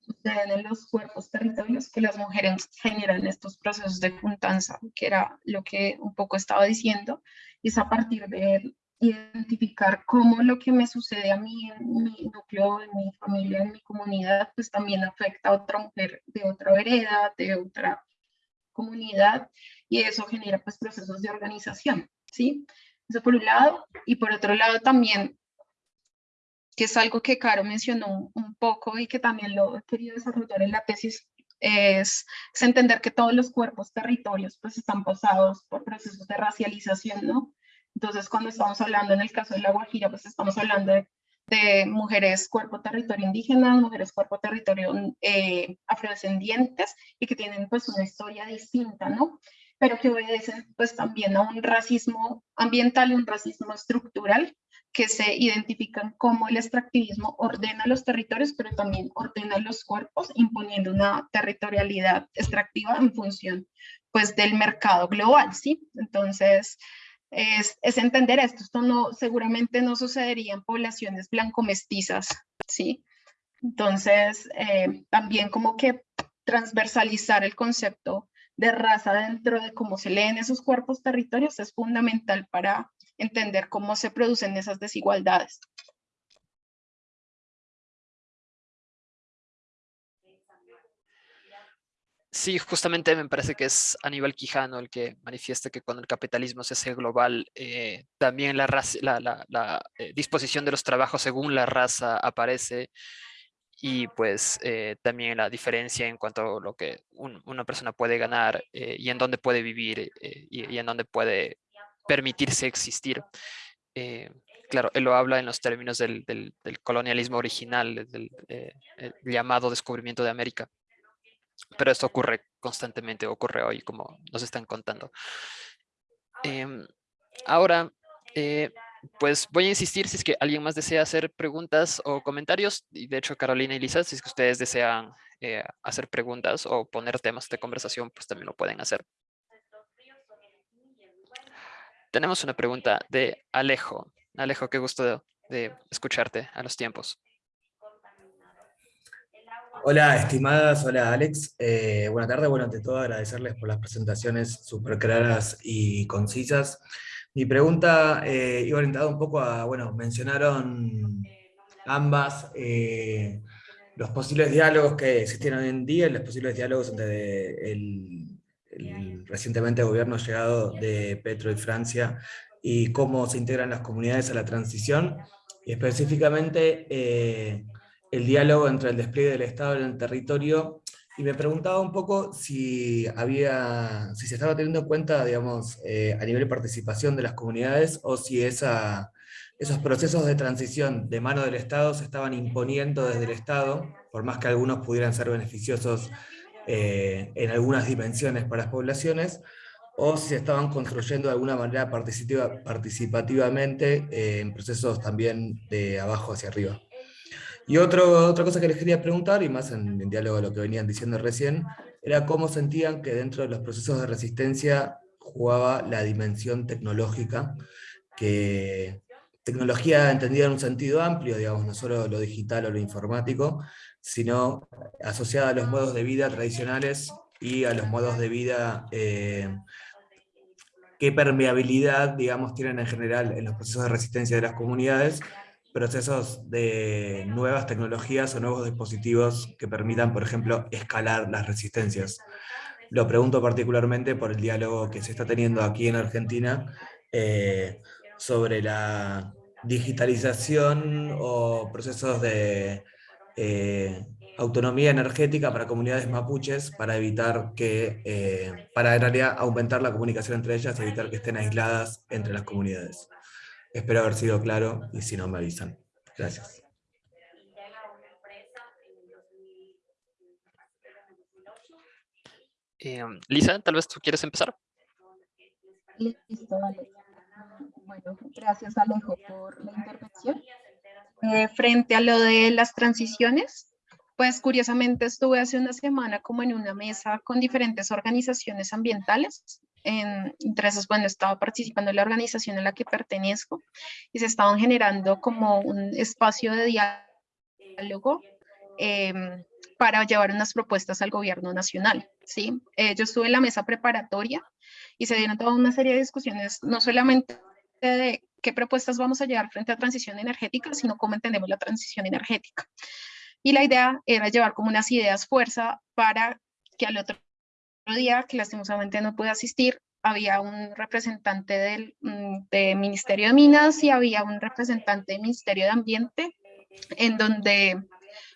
sucede en los cuerpos territorios, que las mujeres generan estos procesos de juntanza, que era lo que un poco estaba diciendo, y es a partir de identificar cómo lo que me sucede a mí en mi núcleo, en mi familia, en mi comunidad, pues también afecta a otra mujer de otra vereda, de otra comunidad y eso genera pues procesos de organización, ¿sí? Eso por un lado y por otro lado también que es algo que Caro mencionó un poco y que también lo he querido desarrollar en la tesis, es, es, entender que todos los cuerpos territorios pues están pasados por procesos de racialización, ¿no? Entonces, cuando estamos hablando en el caso de la Guajira, pues estamos hablando de de mujeres cuerpo territorio indígena, mujeres cuerpo territorio eh, afrodescendientes y que tienen pues una historia distinta, ¿no? Pero que obedecen pues también a un racismo ambiental y un racismo estructural que se identifican como el extractivismo ordena los territorios, pero también ordena los cuerpos, imponiendo una territorialidad extractiva en función pues del mercado global, ¿sí? Entonces, es, entender esto. Esto no, seguramente no sucedería en poblaciones blanco-mestizas, ¿sí? Entonces, eh, también como que transversalizar el concepto de raza dentro de cómo se leen esos cuerpos territorios es fundamental para entender cómo se producen esas desigualdades. Sí, justamente me parece que es Aníbal Quijano el que manifiesta que cuando el capitalismo se hace global, eh, también la, eh, disposición de los trabajos según la raza aparece y pues eh, también la diferencia en cuanto a lo que una persona puede ganar y en dónde puede vivir y, en dónde puede permitirse existir. claro, él lo habla en los términos del colonialismo original, del llamado descubrimiento de América pero esto ocurre constantemente, ocurre hoy, como nos están contando. Em, ahora, eh, pues voy a insistir si es que alguien más desea hacer preguntas o comentarios. Y de hecho, Carolina y Lisa, si es que ustedes desean eh, hacer preguntas o poner temas de conversación, pues también lo pueden hacer. Tenemos una pregunta de Alejo. Alejo, qué gusto de escucharte a los tiempos. Hola, estimadas, hola Alex. Eh, buenas tardes, bueno, ante todo agradecerles por las presentaciones súper claras y concisas. Mi pregunta eh, iba orientada un poco a, bueno, mencionaron ambas eh, los posibles diálogos que existen hoy en día, los posibles diálogos entre el, el recientemente gobierno llegado de Petro y Francia y cómo se integran las comunidades a la transición, y específicamente el diálogo entre el despliegue del Estado en el territorio, y me preguntaba un poco si, había, si se estaba teniendo en cuenta, digamos, eh, a nivel de participación de las comunidades, o si esos procesos de transición de mano del Estado se estaban imponiendo desde el Estado, por más que algunos pudieran ser beneficiosos eh, en algunas dimensiones para las poblaciones, o si se estaban construyendo de alguna manera participativamente eh, en procesos también de abajo hacia arriba. Y otra cosa que les quería preguntar, y más en, diálogo a lo que venían diciendo recién, era cómo sentían que dentro de los procesos de resistencia jugaba la dimensión tecnológica, que tecnología entendida en un sentido amplio, digamos, no solo lo digital o lo informático, sino asociada a los modos de vida tradicionales y a los modos de vida eh, qué permeabilidad, digamos, tienen en general en los procesos de resistencia de las comunidades, procesos de nuevas tecnologías o nuevos dispositivos que permitan, por ejemplo, escalar las resistencias. Lo pregunto particularmente por el diálogo que se está teniendo aquí en Argentina eh, sobre la digitalización o procesos de eh, autonomía energética para comunidades mapuches para evitar que, eh, para en realidad aumentar la comunicación entre ellas y evitar que estén aisladas entre las comunidades. Espero haber sido claro y si no me avisan. Gracias. Eh, Lisa, tal vez tú quieres empezar. Listo, vale. Bueno, gracias Alejo por la intervención. Eh, frente a lo de las transiciones, pues curiosamente estuve hace una semana como en una mesa con diferentes organizaciones ambientales en, entre esas, bueno, estaba participando en la organización a la que pertenezco y se estaban generando como un espacio de diálogo em, para llevar unas propuestas al gobierno nacional, ¿sí? Eh, yo estuve en la mesa preparatoria y se dieron toda una serie de discusiones, no solamente de qué propuestas vamos a llevar frente a transición energética, sino cómo entendemos la transición energética. Y la idea era llevar como unas ideas fuerza para que al otro día, que lastimosamente no pude asistir, había un representante del mm, Ministerio de Minas y había un representante del Ministerio de Ambiente, en donde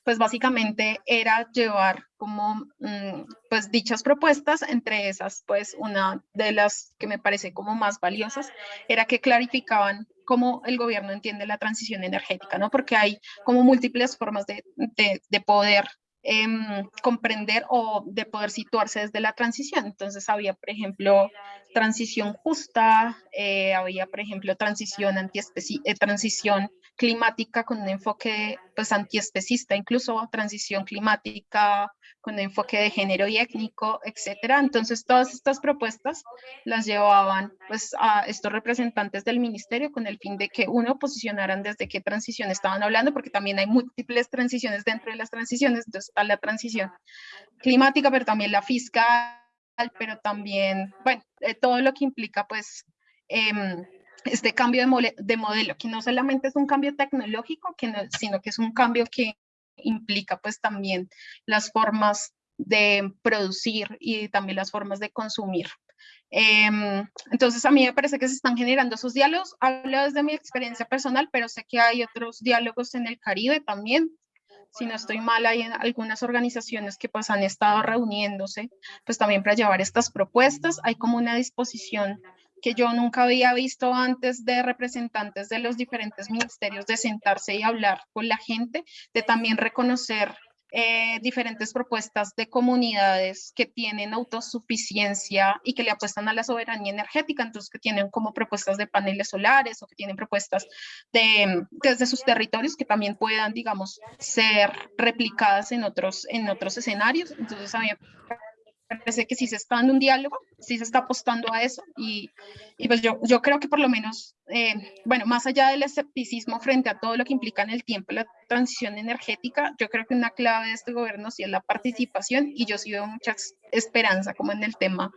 pues básicamente era llevar como mm, pues dichas propuestas, entre esas pues una de las que me parece como más valiosas era que clarificaban cómo el gobierno entiende la transición energética, ¿no? Porque hay como múltiples formas de, de, de poder Em, comprender o de poder situarse desde la transición. Entonces había, por ejemplo, transición justa, eh, había, por ejemplo, transición, anti eh, transición climática con un enfoque pues antiespecista, incluso transición climática con enfoque de género y étnico, etcétera. Entonces todas estas propuestas las llevaban pues a estos representantes del ministerio con el fin de que uno posicionaran desde qué transición estaban hablando, porque también hay múltiples transiciones dentro de las transiciones, entonces está la transición climática, pero también la fiscal, pero también, bueno, eh, todo lo que implica pues em, este cambio de, modelo, que no solamente es un cambio tecnológico, que sino que es un cambio que implica pues también las formas de producir y también las formas de consumir. Em, entonces a mí me parece que se están generando esos diálogos, hablo desde mi experiencia personal, pero sé que hay otros diálogos en el Caribe también, si no estoy mal, hay algunas organizaciones que pues han estado reuniéndose, pues también para llevar estas propuestas, hay como una disposición que yo nunca había visto antes de representantes de los diferentes ministerios de sentarse y hablar con la gente, de también reconocer eh, diferentes propuestas de comunidades que tienen autosuficiencia y que le apuestan a la soberanía energética, entonces que tienen como propuestas de paneles solares o que tienen propuestas de, desde sus territorios que también puedan, digamos, ser replicadas en otros, en otros escenarios. Entonces a parece que sí se está dando un diálogo, sí se está apostando a eso y, y pues yo, yo creo que por lo menos, eh, bueno, más allá del escepticismo frente a todo lo que implica en el tiempo la transición energética, yo creo que una clave de este gobierno sí es la participación y yo sí veo mucha esperanza como en el tema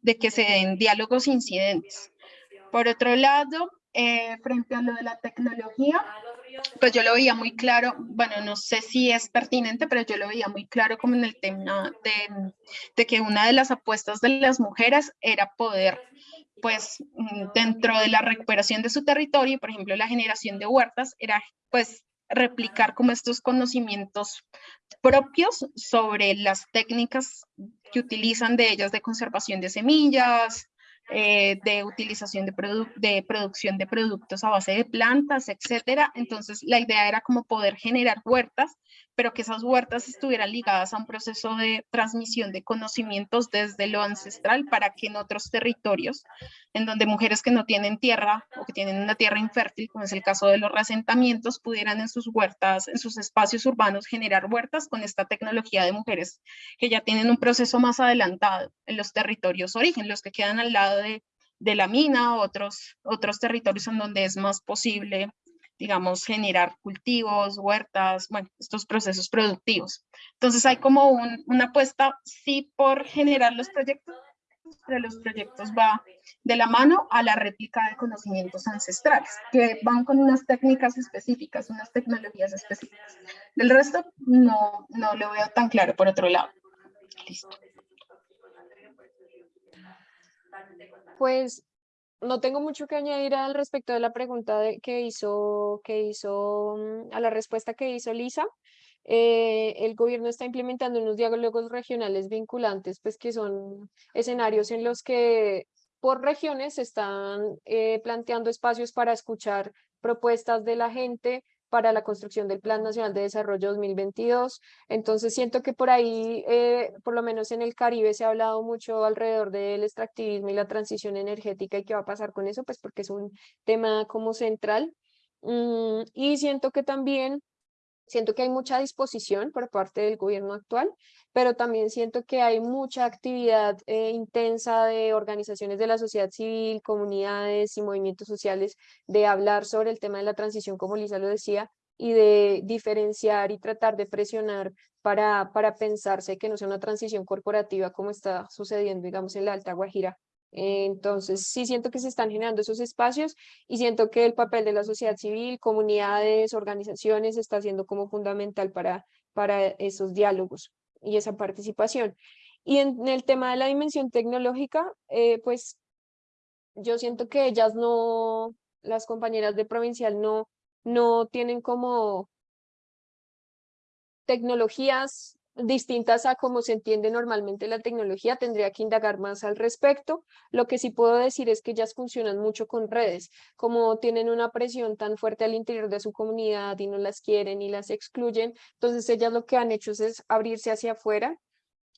de que se den diálogos incidentes. Por otro lado, eh, frente a lo de la tecnología, pues yo lo veía muy claro, bueno, no sé si es pertinente, pero yo lo veía muy claro como en el tema de, de que una de las apuestas de las mujeres era poder pues mm, dentro de la recuperación de su territorio, por ejemplo, la generación de huertas, era pues replicar como estos conocimientos propios sobre las técnicas que utilizan de ellas de conservación de semillas, eh, de utilización de, de producción de productos a base de plantas, etcétera. Entonces, la idea era como poder generar huertas pero que esas huertas estuvieran ligadas a un proceso de transmisión de conocimientos desde lo ancestral para que en otros territorios, en donde mujeres que no tienen tierra o que tienen una tierra infértil, como es el caso de los resentamientos, pudieran en sus huertas, en sus espacios urbanos generar huertas con esta tecnología de mujeres que ya tienen un proceso más adelantado en los territorios origen, los que quedan al lado de, la mina, otros, otros territorios en donde es más posible digamos, generar cultivos, huertas, bueno, estos procesos productivos. Entonces hay como una apuesta, sí, por generar los proyectos, pero los proyectos va de la mano a la réplica de conocimientos ancestrales, que van con unas técnicas específicas, unas tecnologías específicas. Del resto, no, no lo veo tan claro por otro lado. Listo. Pues no tengo mucho que añadir al respecto de la pregunta que hizo, que hizo, mm, a la respuesta que hizo Lisa. Eh, el gobierno está implementando unos diálogos regionales vinculantes, pues que son escenarios en los que por regiones se están eh, planteando espacios para escuchar propuestas de la gente, para la construcción del Plan Nacional de Desarrollo 2022. Entonces siento que por ahí, eh, por lo menos en el Caribe, se ha hablado mucho alrededor del extractivismo y la transición energética y qué va a pasar con eso, pues porque es un tema como central. Mm, y siento que también Siento que hay mucha disposición por parte del gobierno actual, pero también siento que hay mucha actividad eh, intensa de organizaciones de la sociedad civil, comunidades y movimientos sociales de hablar sobre el tema de la transición, como Lisa lo decía, y de diferenciar y tratar de presionar para, para pensarse que no sea una transición corporativa como está sucediendo, digamos, en la Alta Guajira entonces, sí siento que se están generando esos espacios y siento que el papel de la sociedad civil, comunidades, organizaciones está siendo como fundamental para, para esos diálogos y esa participación. Y en el tema de la dimensión tecnológica, eh, pues yo siento que ellas no, las compañeras de provincial no, no tienen como tecnologías distintas a cómo se entiende normalmente la tecnología, tendría que indagar más al respecto. Lo que sí puedo decir es que ellas funcionan mucho con redes, como tienen una presión tan fuerte al interior de su comunidad y no las quieren y las excluyen, entonces ellas lo que han hecho es abrirse hacia afuera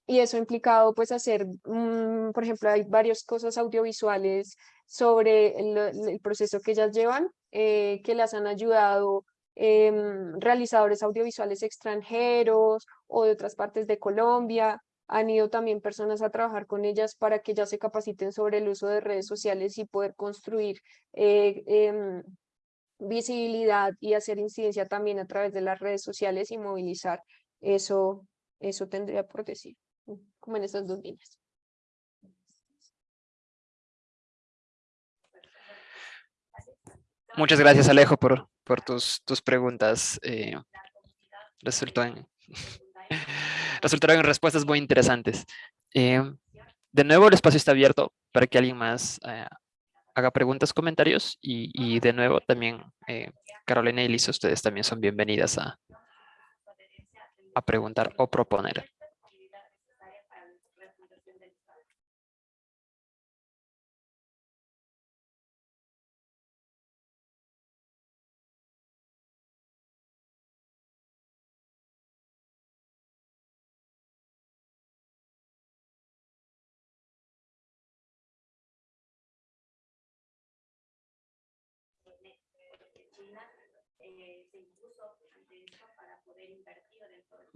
y eso ha implicado pues hacer, mm, por ejemplo, hay varias cosas audiovisuales sobre el, proceso que ellas llevan eh, que las han ayudado em, realizadores audiovisuales extranjeros o de otras partes de Colombia. Han ido también personas a trabajar con ellas para que ellas se capaciten sobre el uso de redes sociales y poder construir eh, em, visibilidad y hacer incidencia también a través de las redes sociales y movilizar. Eso, eso tendría por decir, como en estas dos líneas. Muchas gracias, Alejo, por, por tus, tus preguntas. Eh, resultan, resultaron respuestas muy interesantes. Eh, de nuevo, el espacio está abierto para que alguien más eh, haga preguntas, comentarios y, y de nuevo también eh, Carolina y Lisa, ustedes también son bienvenidas a, a preguntar o proponer.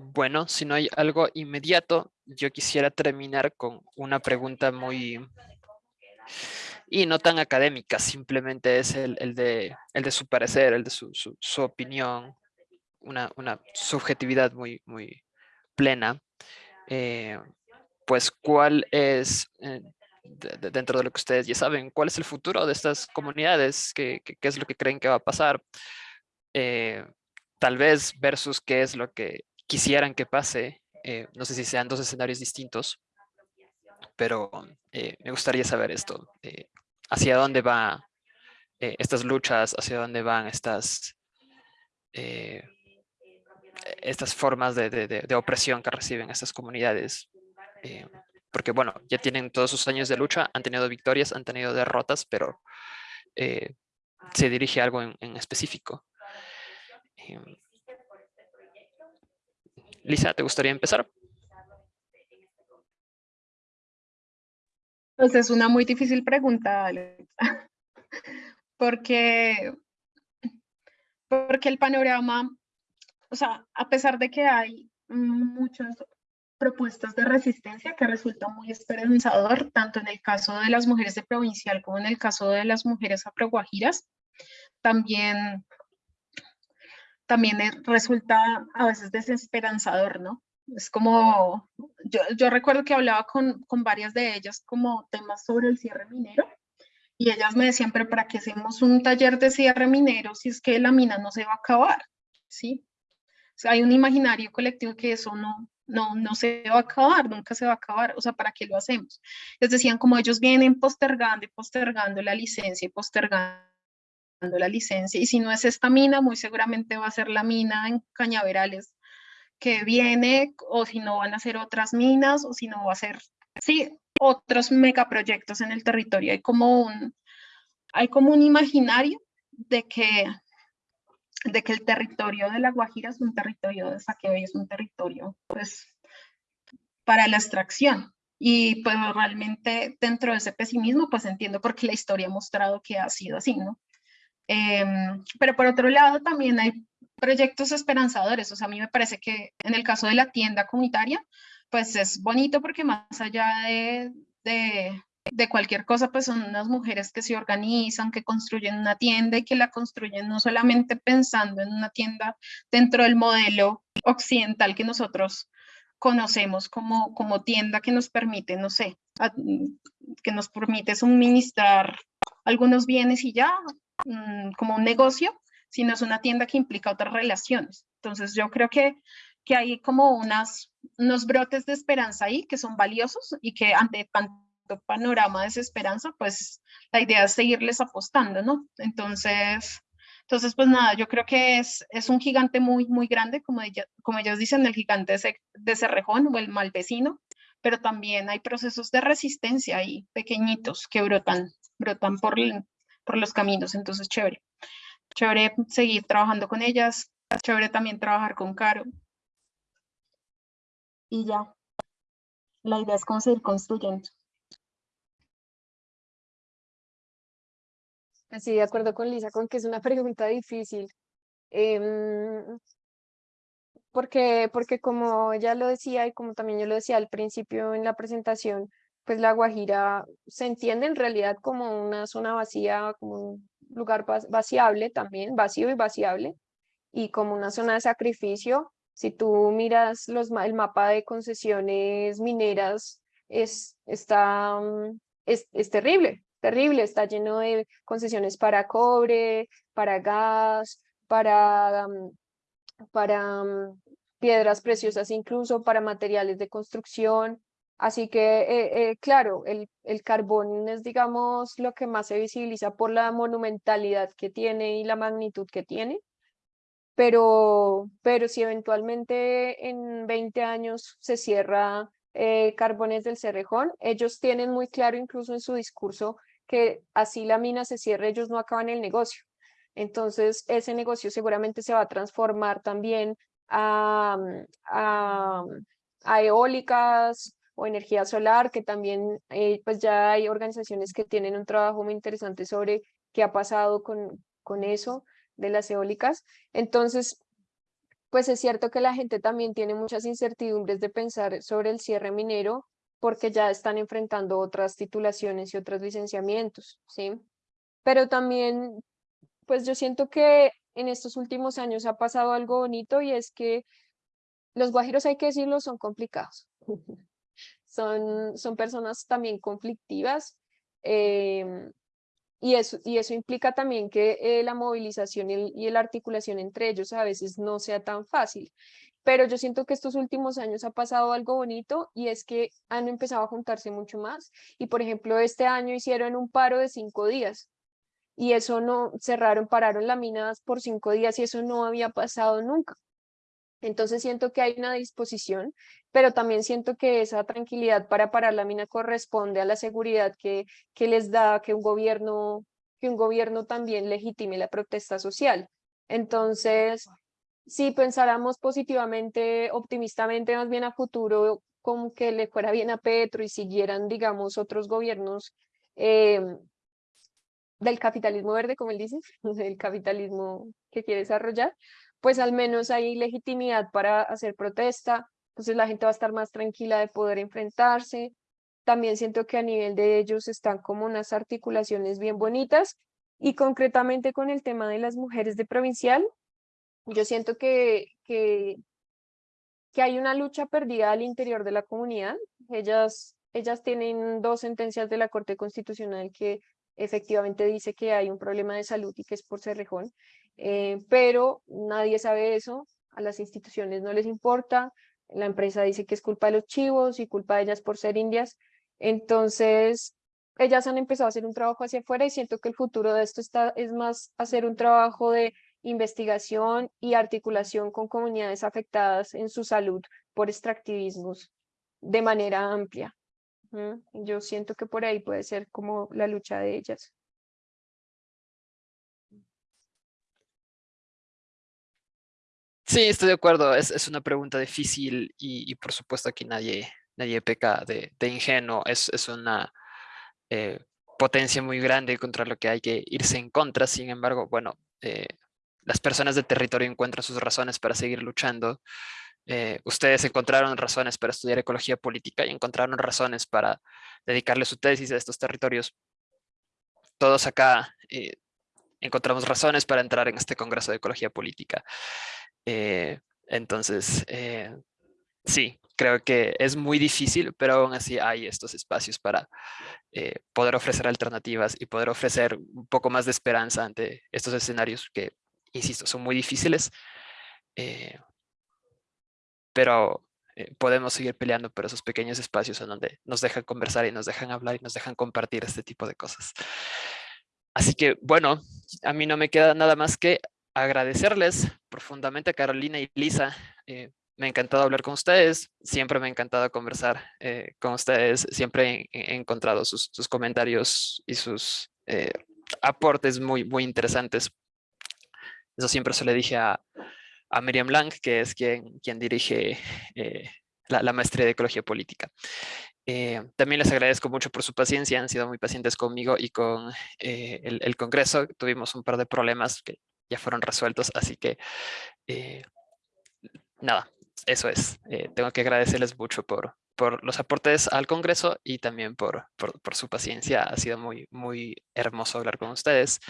Bueno, si no hay algo inmediato, yo quisiera terminar con una pregunta muy... Y no tan académica, simplemente es el, el de, el de su parecer, el de su, su, su opinión, una, una, subjetividad muy, muy plena. Eh, pues, ¿cuál es, eh, de, dentro de lo que ustedes ya saben, cuál es el futuro de estas comunidades? ¿Qué, qué, qué es lo que creen que va a pasar? Eh, tal vez versus qué es lo que quisieran que pase. Eh, no sé si sean dos escenarios distintos, pero eh, me gustaría saber esto. ¿Hacia dónde van estas luchas? ¿Hacia dónde van estas, estas formas de, opresión que reciben estas comunidades? porque bueno, ya tienen todos sus años de lucha, han tenido victorias, han tenido derrotas, pero se dirige a algo en específico. Em, Lisa, ¿te gustaría empezar? Pues es una muy difícil pregunta, Alex. porque, porque el panorama, o sea, a pesar de que hay muchas propuestas de resistencia que resultan muy esperanzador, tanto en el caso de las mujeres de provincial como en el caso de las mujeres afroguajiras, también también resulta a veces desesperanzador, ¿no? Es como, yo, yo recuerdo que hablaba con, con, varias de ellas como temas sobre el cierre minero y ellas me decían, pero ¿para qué hacemos un taller de cierre minero si es que la mina no se va a acabar? ¿Sí? O sea, hay un imaginario colectivo que eso no, no, no se va a acabar, nunca se va a acabar, o sea, ¿para qué lo hacemos? Les decían como ellos vienen postergando y postergando la licencia y postergando la licencia y si no es esta mina, muy seguramente va a ser la mina en Cañaverales que viene o si no van a ser otras minas o si no va a ser, sí, otros megaproyectos en el territorio. Hay como un, hay como un imaginario de que, de que el territorio de La Guajira es un territorio de saqueo y es un territorio, pues, para la extracción. Y pues realmente dentro de ese pesimismo, pues entiendo porque la historia ha mostrado que ha sido así, ¿no? Em, pero por otro lado también hay proyectos esperanzadores, o sea, a mí me parece que en el caso de la tienda comunitaria, pues es bonito porque más allá de, de, de, cualquier cosa, pues son unas mujeres que se organizan, que construyen una tienda y que la construyen no solamente pensando en una tienda dentro del modelo occidental que nosotros conocemos como, como tienda que nos permite, no sé, que nos permite suministrar algunos bienes y ya, Mm, como un negocio, sino es una tienda que implica otras relaciones. Entonces yo creo que, que hay como unas, unos brotes de esperanza ahí que son valiosos y que ante tanto panorama de desesperanza, pues la idea es seguirles apostando, ¿no? Entonces, entonces pues nada, yo creo que es, es un gigante muy, muy grande, como, ella, como ellos dicen, el gigante de, Cerrejón o el mal vecino, pero también hay procesos de resistencia ahí pequeñitos que brotan, brotan por, por los caminos, entonces chévere. Chévere seguir trabajando con ellas, chévere también trabajar con Caro. Y ya, la idea es seguir construyendo. Así, de acuerdo con Lisa, con que es una pregunta difícil. Em, porque, porque como ya lo decía y como también yo lo decía al principio en la presentación, pues La Guajira se entiende en realidad como una zona vacía, como un lugar vaciable también, vacío y vaciable, y como una zona de sacrificio. Si tú miras el mapa de concesiones mineras, es, está, mm, es terrible, terrible, está lleno de concesiones para cobre, para gas, para, mm, para mm, piedras preciosas, incluso para materiales de construcción. Así que, eh, eh, claro, el, el, carbón es, digamos, lo que más se visibiliza por la monumentalidad que tiene y la magnitud que tiene. Pero, pero si eventualmente en 20 años se cierra eh, Carbones del Cerrejón, ellos tienen muy claro incluso en su discurso que así la mina se cierre, ellos no acaban el negocio. Entonces, ese negocio seguramente se va a transformar también a, a, a eólicas o energía solar, que también eh, pues ya hay organizaciones que tienen un trabajo muy interesante sobre qué ha pasado con, con eso de las eólicas. Entonces, pues es cierto que la gente también tiene muchas incertidumbres de pensar sobre el cierre minero porque ya están enfrentando otras titulaciones y otros licenciamientos, ¿sí? Pero también, pues yo siento que en estos últimos años ha pasado algo bonito y es que los guajiros, hay que decirlo, son complicados. Son, son personas también conflictivas em, y, eso, y eso implica también que eh, la movilización y, y la articulación entre ellos a veces no sea tan fácil pero yo siento que estos últimos años ha pasado algo bonito y es que han empezado a juntarse mucho más. Y por ejemplo, este año hicieron un paro de cinco días y eso no, cerraron, pararon la mina por cinco días y eso no había pasado nunca. Entonces siento que hay una disposición, pero también siento que esa tranquilidad para parar la mina corresponde a la seguridad que, que les da que un gobierno que un gobierno también legitime la protesta social. Entonces, si pensáramos positivamente, optimistamente, más bien a futuro, como que le fuera bien a Petro y siguieran, digamos, otros gobiernos em, del capitalismo verde, como él dice, el capitalismo que quiere desarrollar, pues al menos hay legitimidad para hacer protesta, entonces la gente va a estar más tranquila de poder enfrentarse. También siento que a nivel de ellos están como unas articulaciones bien bonitas y concretamente con el tema de las mujeres de provincial, yo siento que, que, que hay una lucha perdida al interior de la comunidad. Ellas, ellas tienen dos sentencias de la Corte Constitucional que efectivamente dice que hay un problema de salud y que es por Cerrejón, eh, pero nadie sabe eso, a las instituciones no les importa, la empresa dice que es culpa de los chivos y culpa de ellas por ser indias, entonces ellas han empezado a hacer un trabajo hacia afuera y siento que el futuro de esto está, es más hacer un trabajo de investigación y articulación con comunidades afectadas en su salud por extractivismos de manera amplia. Yo siento que por ahí puede ser como la lucha de ellas. Sí, estoy de acuerdo. Es, es una pregunta difícil y, por supuesto aquí nadie, nadie peca de, de ingenuo. Es, es una eh, potencia muy grande contra lo que hay que irse en contra. Sin embargo, bueno, eh, las personas del territorio encuentran sus razones para seguir luchando. Eh, ustedes encontraron razones para estudiar ecología política y encontraron razones para dedicarle su tesis a estos territorios. Todos acá eh, encontramos razones para entrar en este Congreso de Ecología Política. Eh, entonces, sí, creo que es muy difícil, pero aún así hay estos espacios para poder ofrecer alternativas y poder ofrecer un poco más de esperanza ante estos escenarios que insisto, son muy difíciles, eh, pero eh, podemos seguir peleando por esos pequeños espacios en donde nos dejan conversar y nos dejan hablar y nos dejan compartir este tipo de cosas. Así que, bueno, a mí no me queda nada más que agradecerles profundamente a Carolina y Lisa. Eh, me ha encantado hablar con ustedes, siempre me ha encantado conversar con ustedes, siempre he, encontrado sus, sus, comentarios y sus aportes muy, muy interesantes eso siempre se le dije a, a Miriam Lang, que es quien, quien dirige eh, la, maestría de Ecología Política. Eh, también les agradezco mucho por su paciencia, han sido muy pacientes conmigo y con eh, el, el, Congreso. Tuvimos un par de problemas que ya fueron resueltos, así que eh, nada, eso es. Eh, tengo que agradecerles mucho por, por los aportes al Congreso y también por, por, su paciencia. Ha sido muy, muy hermoso hablar con ustedes.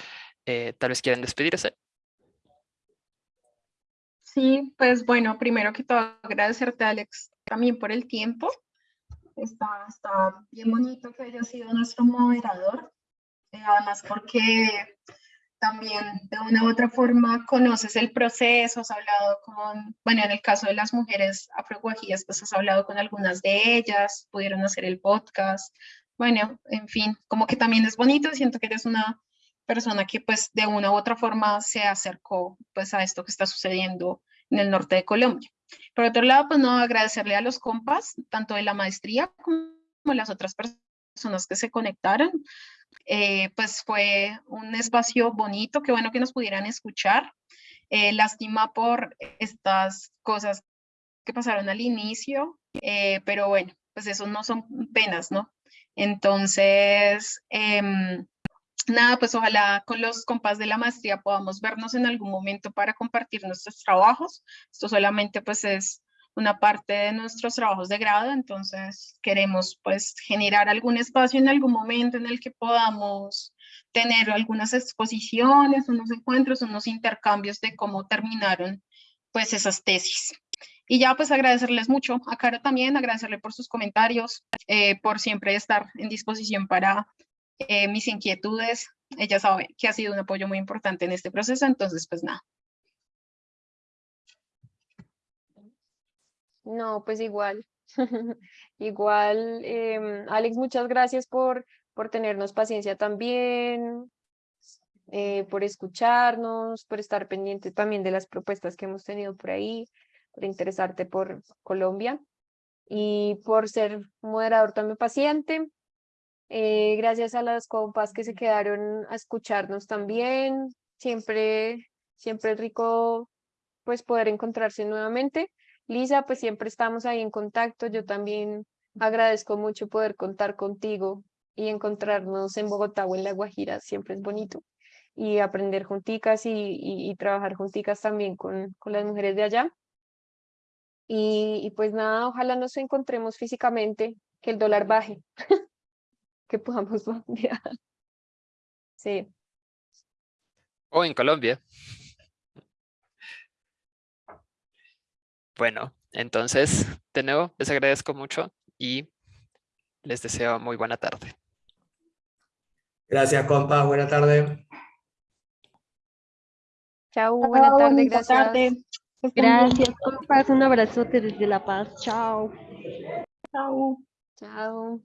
Eh, tal vez quieren despedirse. Sí, pues bueno, primero que todo agradecerte Alex también por el tiempo. Está, está bien bonito que haya sido nuestro moderador. Eh, además porque también de una u otra forma conoces el proceso, has hablado con, bueno, en el caso de las mujeres afroguajíes, pues has hablado con algunas de ellas, pudieron hacer el podcast, bueno, en fin, como que también es bonito, siento que eres una persona que pues de una u otra forma se acercó pues a esto que está sucediendo en el norte de Colombia. Por otro lado, pues no agradecerle a los compas, tanto de la maestría como las otras personas que se conectaron, eh, pues fue un espacio bonito, qué bueno que nos pudieran escuchar. Eh, lástima por estas cosas que pasaron al inicio, eh, pero bueno, pues eso no son penas, ¿no? Entonces, em, nada, pues ojalá con los compas de la maestría podamos vernos en algún momento para compartir nuestros trabajos. Esto solamente pues es una parte de nuestros trabajos de grado, entonces queremos pues generar algún espacio en algún momento en el que podamos tener algunas exposiciones, unos encuentros, unos intercambios de cómo terminaron pues esas tesis. Y ya pues agradecerles mucho a Caro también, agradecerle por sus comentarios, eh, por siempre estar en disposición para eh, mis inquietudes. Ella sabe que ha sido un apoyo muy importante en este proceso, entonces pues nada, No, pues igual. igual, em, Alex, muchas gracias por, por tenernos paciencia también, eh, por escucharnos, por estar pendiente también de las propuestas que hemos tenido por ahí, por interesarte por Colombia y por ser moderador también paciente. Eh, gracias a las compas que se quedaron a escucharnos también. Siempre, siempre es rico pues poder encontrarse nuevamente. Lisa, pues siempre estamos ahí en contacto. Yo también agradezco mucho poder contar contigo y encontrarnos en Bogotá o en La Guajira. Siempre es bonito. Y aprender junticas y, trabajar junticas también con, las mujeres de allá. Y, pues nada, ojalá nos encontremos físicamente, que el dólar baje, que podamos viajar. Sí. O en Colombia. Bueno, entonces, de nuevo, les agradezco mucho y les deseo muy buena tarde. Gracias, compa. Buena tarde. Chao, buena tarde, gracias. Tarde. Gracias, compas. Un abrazote desde La Paz. Chao. Chao. Chao.